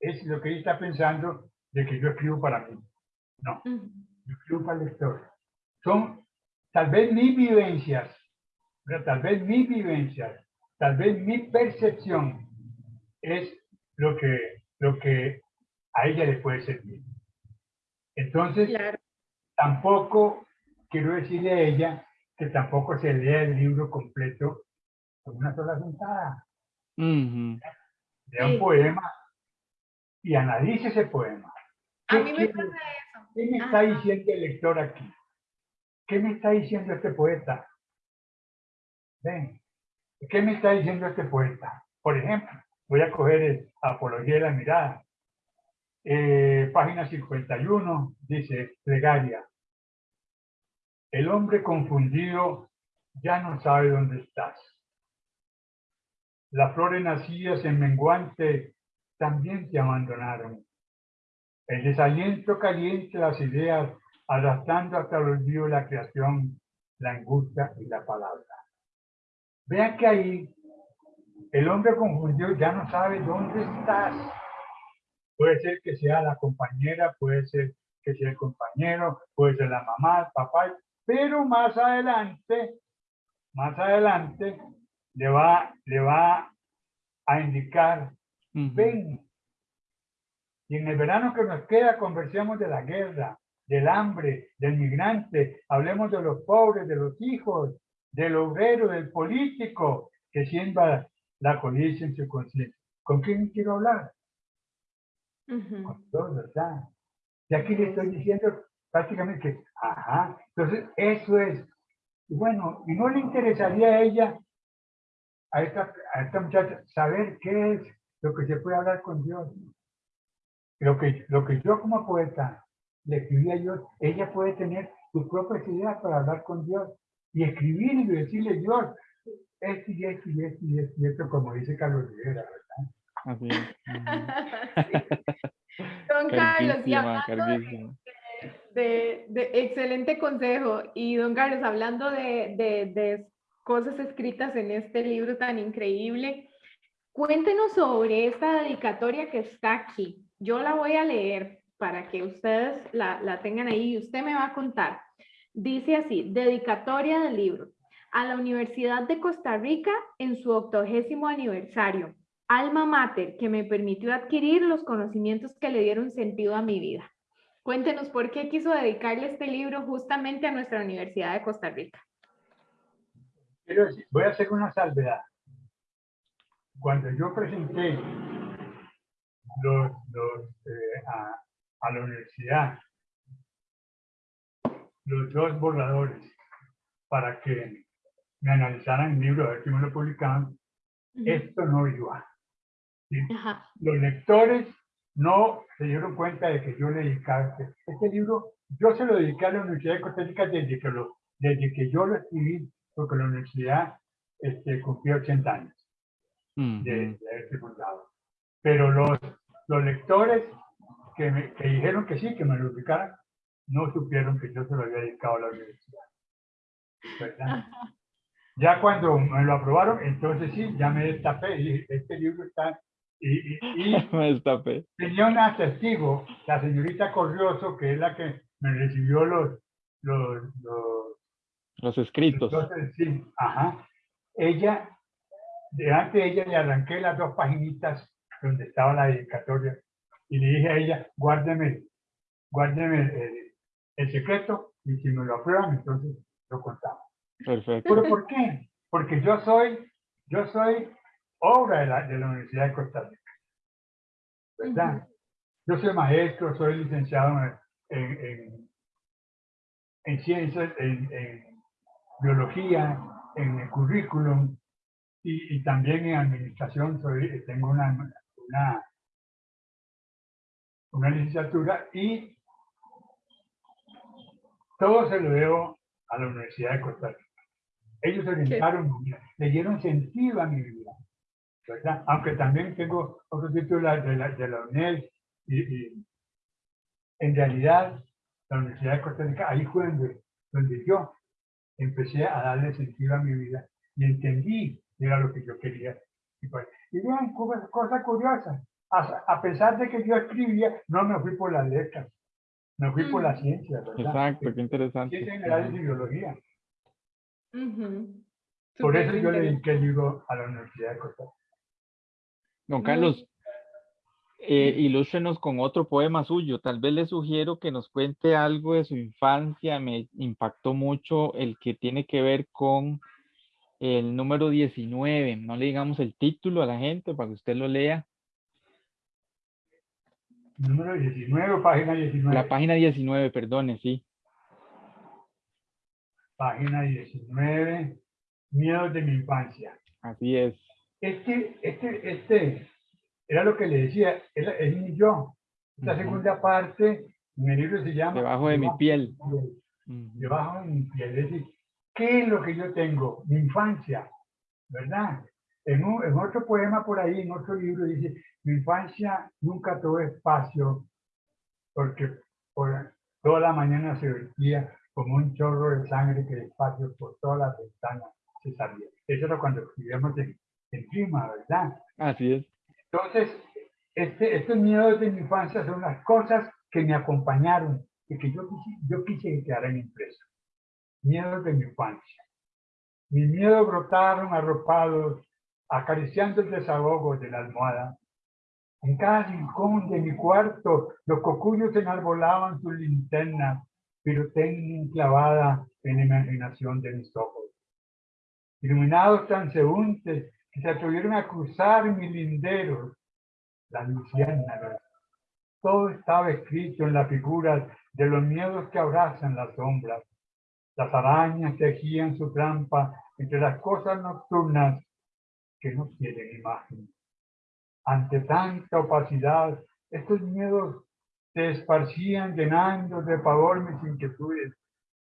es lo que ella está pensando de que yo escribo para mí. No, yo escribo para el lector. Son tal vez mis vivencias, ¿verdad? tal vez mis vivencias, tal vez mi percepción es lo que, lo que a ella le puede servir. Entonces, Claro, tampoco quiero decirle a ella que tampoco se lea el libro completo con una sola sentada. Ujú, Lea Sí. un poema y analice ese poema. a ¿Qué mí me pasa eso. ¿Qué me está diciendo el lector aquí? ¿Qué me está diciendo este poeta? Ven, ¿qué me está diciendo este poeta? Por ejemplo, voy a coger el Apología de la Mirada. Eh, página 51 dice, plegaria. El hombre confundido ya no sabe dónde estás. Las flores nacidas en menguante también te abandonaron. El desaliento caliente las ideas, arrastrando hasta el olvido la creación, la angustia y la palabra. Vean que ahí el hombre confundido ya no sabe dónde estás. Puede ser que sea la compañera, puede ser que sea el compañero, puede ser la mamá, el papá, pero más adelante, más adelante, le va, le va a indicar ujú. ven. Y en el verano que nos queda conversemos de la guerra, del hambre, del migrante, hablemos de los pobres, de los hijos, del obrero, del político, que siembra la codicia en su conciencia. ¿Con quién quiero hablar? Ujú, Con todos, ¿verdad? Y aquí le estoy diciendo prácticamente que, ajá, entonces eso es. Y bueno, y no le interesaría a ella a esta, a esta muchacha saber qué es lo que se puede hablar con Dios. Lo que, lo que yo como poeta le escribí a Dios, ella puede tener sus propias ideas para hablar con Dios y escribir y decirle Dios, esto y esto y esto y esto y esto, como dice Carlos Rivera, ¿verdad? Así es. Don Carlos, y hablando de- carguísima. de, de excelente consejo. Y don Carlos, hablando de, de- de cosas escritas en este libro tan increíble, cuéntenos sobre esta dedicatoria que está aquí. Yo la voy a leer para que ustedes la, la tengan ahí y usted me va a contar. Dice así, dedicatoria del libro a la Universidad de Costa Rica en su octogésimo aniversario. Alma mater que me permitió adquirir los conocimientos que le dieron sentido a mi vida. Cuéntenos por qué quiso dedicarle este libro justamente a nuestra Universidad de Costa Rica. Voy a hacer una salvedad. Cuando yo presenté los, los, eh, a, a la universidad los dos borradores para que me analizaran el libro, a ver si me lo publicaban, esto no iba. ¿sí? Los lectores no se dieron cuenta de que yo le dedicaba este, este libro, yo se lo dediqué a la Universidad de Costa Rica desde que, lo, desde que yo lo escribí, porque la universidad este, cumplió 80 años de, de haberse fundado. Pero los, los lectores que, me, que dijeron que sí, que me lo dedicaran, no supieron que yo se lo había dedicado a la universidad. ¿Verdad? Ya cuando me lo aprobaron, entonces sí, ya me destapé y dije, este libro está... Y, y- y Me destapé. tenía una testigo, la señorita Corrioso, que es la que me recibió los, los, los Los escritos. entonces, sí, ajá. Ella, delante de ella le arranqué las dos paginitas donde estaba la dedicatoria y le dije a ella, guárdeme, guárdeme el, el secreto y si me lo aprueban, entonces lo contamos. Perfecto. ¿Pero por qué? Porque yo soy, yo soy obra de la, de la Universidad de Costa Rica. ¿Verdad? Yo soy maestro, soy licenciado en, en, en ciencias, en, en biología, en el currículum y, y también en administración. Soy, tengo una, una, una licenciatura y todo se lo debo a la Universidad de Costa Rica. Ellos orientaron mi vida, le dieron sentido a mi vida, ¿verdad? Aunque también tengo otro título de la, de la, UNED y, y en realidad la Universidad de Costa Rica, ahí fue donde, donde yo empecé a darle sentido a mi vida y entendí era lo que yo quería. Y, pues, y vean, cosa, cosa curiosa, a, pesar de que yo escribía, no me fui por las letras, me fui por Mm. la ciencia, ¿verdad? Exacto, qué interesante. Ciencias generales y biología. Por eso yo le dediqué el libro a la Universidad de Costa Rica. Don Carlos, eh, ilústrenos con otro poema suyo. Tal vez le sugiero que nos cuente algo de su infancia. Me impactó mucho el que tiene que ver con el número 19. No le digamos el título a la gente para que usted lo lea. Número 19, página 19. La página 19, perdone, sí. Página 19, miedos de mi infancia. Así es. Este, este, este, era lo que le decía, es, es mi yo. Esta segunda parte, en el libro se llama Debajo de mi piel. Debajo de mi piel. Es decir, ¿qué es lo que yo tengo? Mi infancia, ¿verdad? En, un- en otro poema por ahí, en otro libro, dice, mi infancia nunca tuvo espacio porque por toda la mañana se vertía como un chorro de sangre que despacio por todas las ventanas se salía. Eso era cuando escribíamos en, en clima, ¿verdad? Así es. Entonces, este, estos miedos de mi infancia son las cosas que me acompañaron y que yo quise, yo quise que quedaran impresos. Miedos de mi infancia. Mis miedos brotaron arropados, acariciando el desahogo de la almohada. En cada rincón de mi cuarto, los cocuyos enarbolaban sus linternas, pirotecnia enclavada en la imaginación de mis ojos. Iluminados transeúntes que se atrevieron a cruzar mis linderos, las luciérnagas. Todo estaba escrito en la figura de los miedos que abrazan las sombras. Las arañas tejían su trampa entre las cosas nocturnas que no tienen imagen. Ante tanta opacidad, estos miedos se esparcían llenando de pavor mis inquietudes.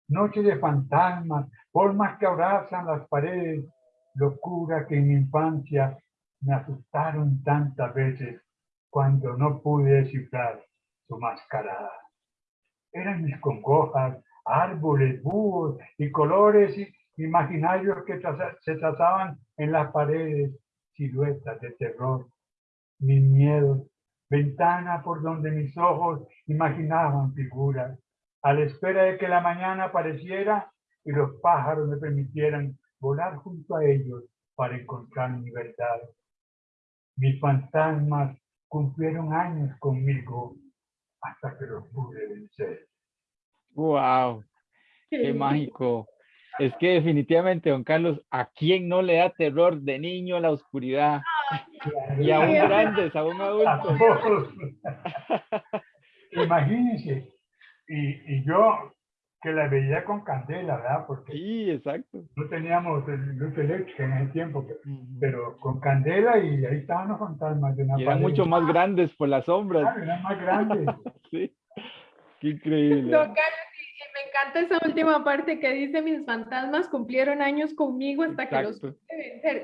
Noche de fantasmas, formas que abrazan las paredes, locura que en mi infancia me asustaron tantas veces cuando no pude descifrar su mascarada. Eran mis congojas, árboles, búhos y colores imaginarios que se trazaban en las paredes, siluetas de terror. Mis miedos, ventana por donde mis ojos imaginaban figuras, a la espera de que la mañana apareciera y los pájaros me permitieran volar junto a ellos para encontrar mi verdad. Mis fantasmas cumplieron años conmigo hasta que los pude vencer. ¡Wow! ¡Qué mágico! Es que definitivamente, don Carlos, ¿a quién no le da terror de niño la oscuridad? y aún grandes, aún adultos. Imagínense, y, y, yo que la veía con candela, ¿verdad? Porque sí, exacto. no teníamos luz eléctrica en ese tiempo, pero, con candela y ahí estaban los fantasmas de una y eran mucho más grandes por las sombras. Claro, eran más grandes. sí, qué increíble. Don Carlos, me encanta esa última parte que dice mis fantasmas cumplieron años conmigo hasta que los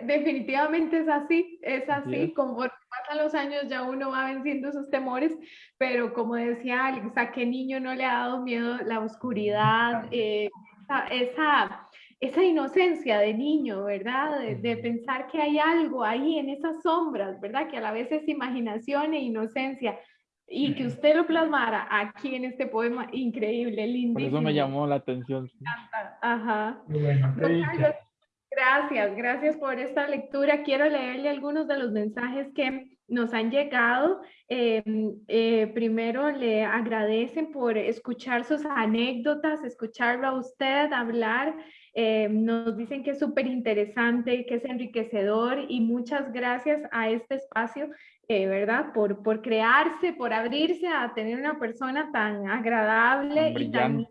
definitivamente es así, es así, como pasan los años ya uno va venciendo esos temores, pero como decía Alex, ¿a qué niño no le ha dado miedo la oscuridad, eh, esa, esa, inocencia de niño, ¿verdad? De, de, pensar que hay algo ahí en esas sombras, ¿verdad? Que a la vez es imaginación e inocencia y que usted lo plasmara aquí en este poema, increíble, lindísimo. Por eso me llamó la atención. Ajá. Bueno, gracias, gracias por esta lectura. Quiero leerle algunos de los mensajes que nos han llegado. Em, eh, primero, le agradecen por escuchar sus anécdotas, escucharlo a usted hablar. Em, nos dicen que es súper interesante, que es enriquecedor y muchas gracias a este espacio eh, ¿verdad? Por, por crearse, por abrirse a tener una persona tan agradable y tan,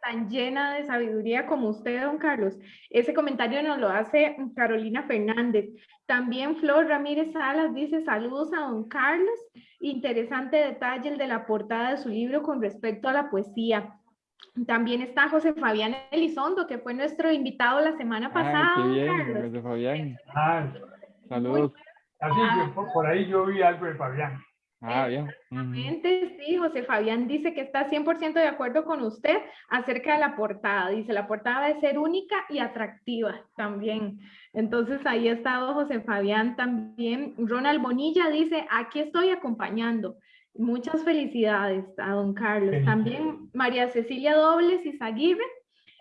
tan, llena de sabiduría como usted, don Carlos. Ese comentario nos lo hace Carolina Fernández. También Flor Ramírez Salas dice saludos a don Carlos. Interesante detalle el de la portada de su libro con respecto a la poesía. También está José Fabián Elizondo, que fue nuestro invitado la semana pasada. Ay, qué bien, José Fabián. Ah, saludos. Así que ah. por, ahí yo vi algo de Fabián. Ah, bien. Exactamente, sí, José Fabián dice que está 100% de acuerdo con usted acerca de la portada. Dice, la portada debe ser única y atractiva también. Entonces ahí ha estado José Fabián también. Ronald Bonilla dice, aquí estoy acompañando. Muchas felicidades a don Carlos. También María Cecilia Dobles y Zaguirre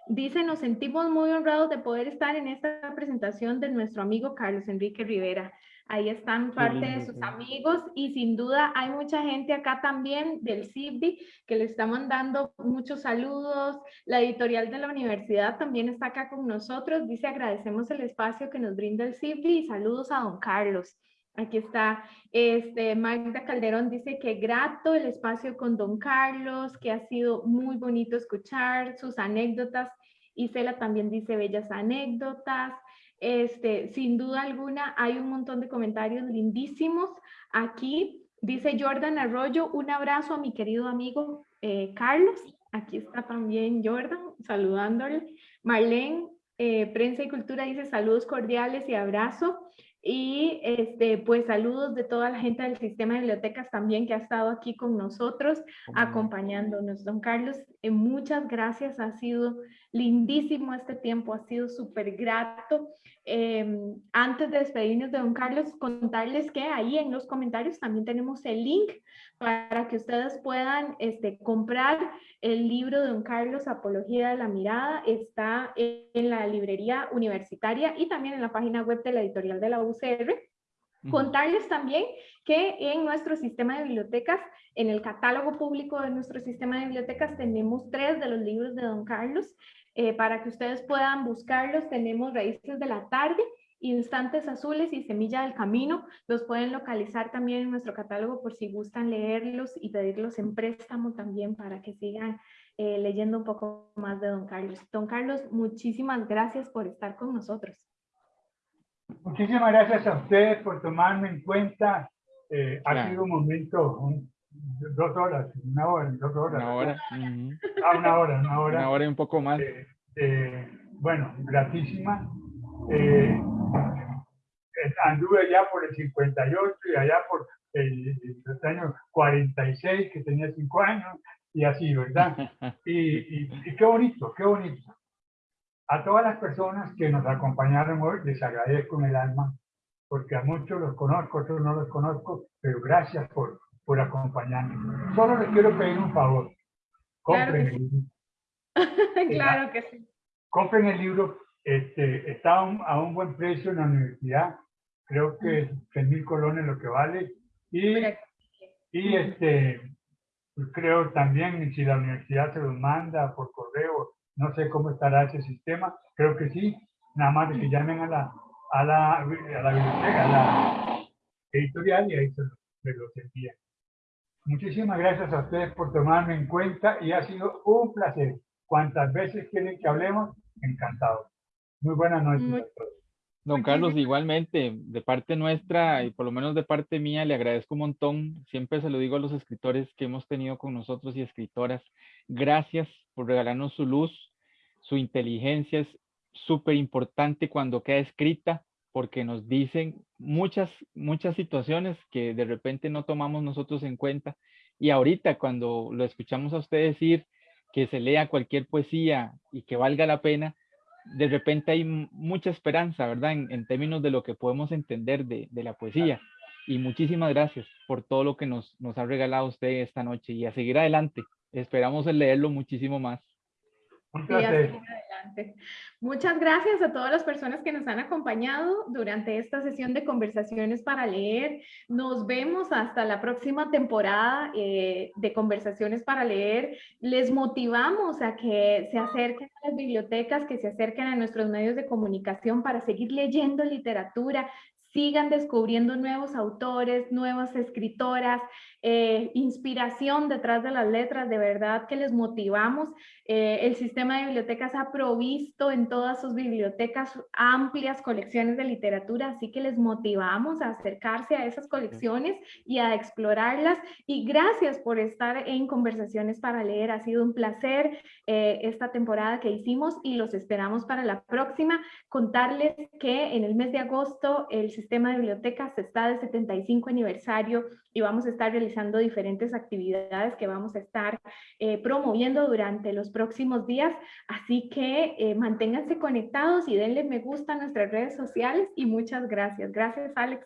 dice, nos sentimos muy honrados de poder estar en esta presentación de nuestro amigo Carlos Enrique Rivera. Ahí están parte de sus amigos y sin duda hay mucha gente acá también del CIBDI que le está mandando muchos saludos. La editorial de la universidad también está acá con nosotros. Dice agradecemos el espacio que nos brinda el CIBDI y saludos a don Carlos. Aquí está, este, Magda Calderón dice que grato el espacio con don Carlos, que ha sido muy bonito escuchar sus anécdotas. Isela también dice bellas anécdotas. Este, sin duda alguna, hay un montón de comentarios lindísimos. Aquí dice Jordan Arroyo, un abrazo a mi querido amigo eh, Carlos. Aquí está también Jordan, saludándole. Marlene, eh, Prensa y Cultura, dice saludos cordiales y abrazo. Y este, pues saludos de toda la gente del sistema de bibliotecas también que ha estado aquí con nosotros, acompañándonos. Don Carlos, eh, muchas gracias, ha sido lindísimo este tiempo, ha sido súper grato. Em, antes de despedirnos de don Carlos, contarles que ahí en los comentarios también tenemos el link para que ustedes puedan este, comprar el libro de don Carlos, Apología de la Mirada, está en la librería universitaria y también en la página web de la editorial de la UCR. Contarles también que en nuestro sistema de bibliotecas, en el catálogo público de nuestro sistema de bibliotecas, tenemos tres de los libros de Don Carlos. Eh, para que ustedes puedan buscarlos, tenemos Raíces de la Tarde, Instantes Azules y Semilla del Camino. Los pueden localizar también en nuestro catálogo por si gustan leerlos y pedirlos en préstamo también para que sigan eh, leyendo un poco más de Don Carlos. Don Carlos, muchísimas gracias por estar con nosotros. Muchísimas gracias a ustedes por tomarme en cuenta. Eh, ha sido un momento, dos horas, una hora, dos horas. Una hora. Ah, una hora, una hora. Una hora y un poco más. Eh, eh, bueno, gratísima. Eh, anduve allá por el 58 y allá por el, año 46, que tenía 5 años, y así, ¿verdad? Y, y, qué bonito, qué bonito. A todas las personas que nos acompañaron hoy, les agradezco en el alma, porque a muchos los conozco, otros no los conozco, pero gracias por, por acompañarme. Solo les quiero pedir un favor. Compren el libro. claro que sí. Compren el libro. Este, está a un, buen precio en la universidad. Creo que es 6 mil colones lo que vale. Y, y este, creo también si la universidad se los manda por correo, no sé cómo estará ese sistema. Creo que sí. Nada más de que llamen a la, a la, a la biblioteca, a la editorial y ahí se, se los envían. Muchísimas gracias a ustedes por tomarme en cuenta y ha sido un placer. Cuantas veces quieren que hablemos, encantado. Muy buenas noches todos. Don Carlos, igualmente, de parte nuestra y por lo menos de parte mía, le agradezco un montón. Siempre se lo digo a los escritores que hemos tenido con nosotros y escritoras. Gracias por regalarnos su luz, su inteligencia es súper importante cuando queda escrita porque nos dicen muchas, muchas situaciones que de repente no tomamos nosotros en cuenta. Y ahorita cuando lo escuchamos a usted decir que se lea cualquier poesía y que valga la pena, de repente hay mucha esperanza, ¿verdad? En, términos de lo que podemos entender de, de, la poesía. Y muchísimas gracias por todo lo que nos, nos ha regalado usted esta noche y a seguir adelante. Esperamos leerlo muchísimo más. Muchas gracias a todas las personas que nos han acompañado durante esta sesión de conversaciones para leer. Nos vemos hasta la próxima temporada eh, de conversaciones para leer. Les motivamos a que se acerquen a las bibliotecas, que se acerquen a nuestros medios de comunicación para seguir leyendo literatura, sigan descubriendo nuevos autores, nuevas escritoras, eh, inspiración detrás de las letras, de verdad que les motivamos. Eh, el sistema de bibliotecas ha provisto en todas sus bibliotecas amplias colecciones de literatura, así que les motivamos a acercarse a esas colecciones y a explorarlas. Y gracias por estar en Conversaciones para Leer. Ha sido un placer eh, esta temporada que hicimos y los esperamos para la próxima. Contarles que en el mes de agosto el sistema de bibliotecas está de 75 aniversario y vamos a estar realizando diferentes actividades que vamos a estar eh, promoviendo durante los próximos días. Así que eh, manténganse conectados y denle me gusta a nuestras redes sociales y muchas gracias. Gracias, Alex.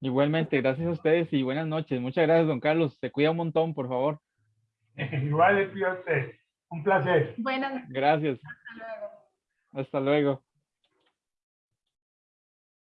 Igualmente, gracias a ustedes y buenas noches. Muchas gracias, don Carlos. Se cuida un montón, por favor. Igual, usted. Un placer. Buenas Gracias. Hasta luego. Hasta luego.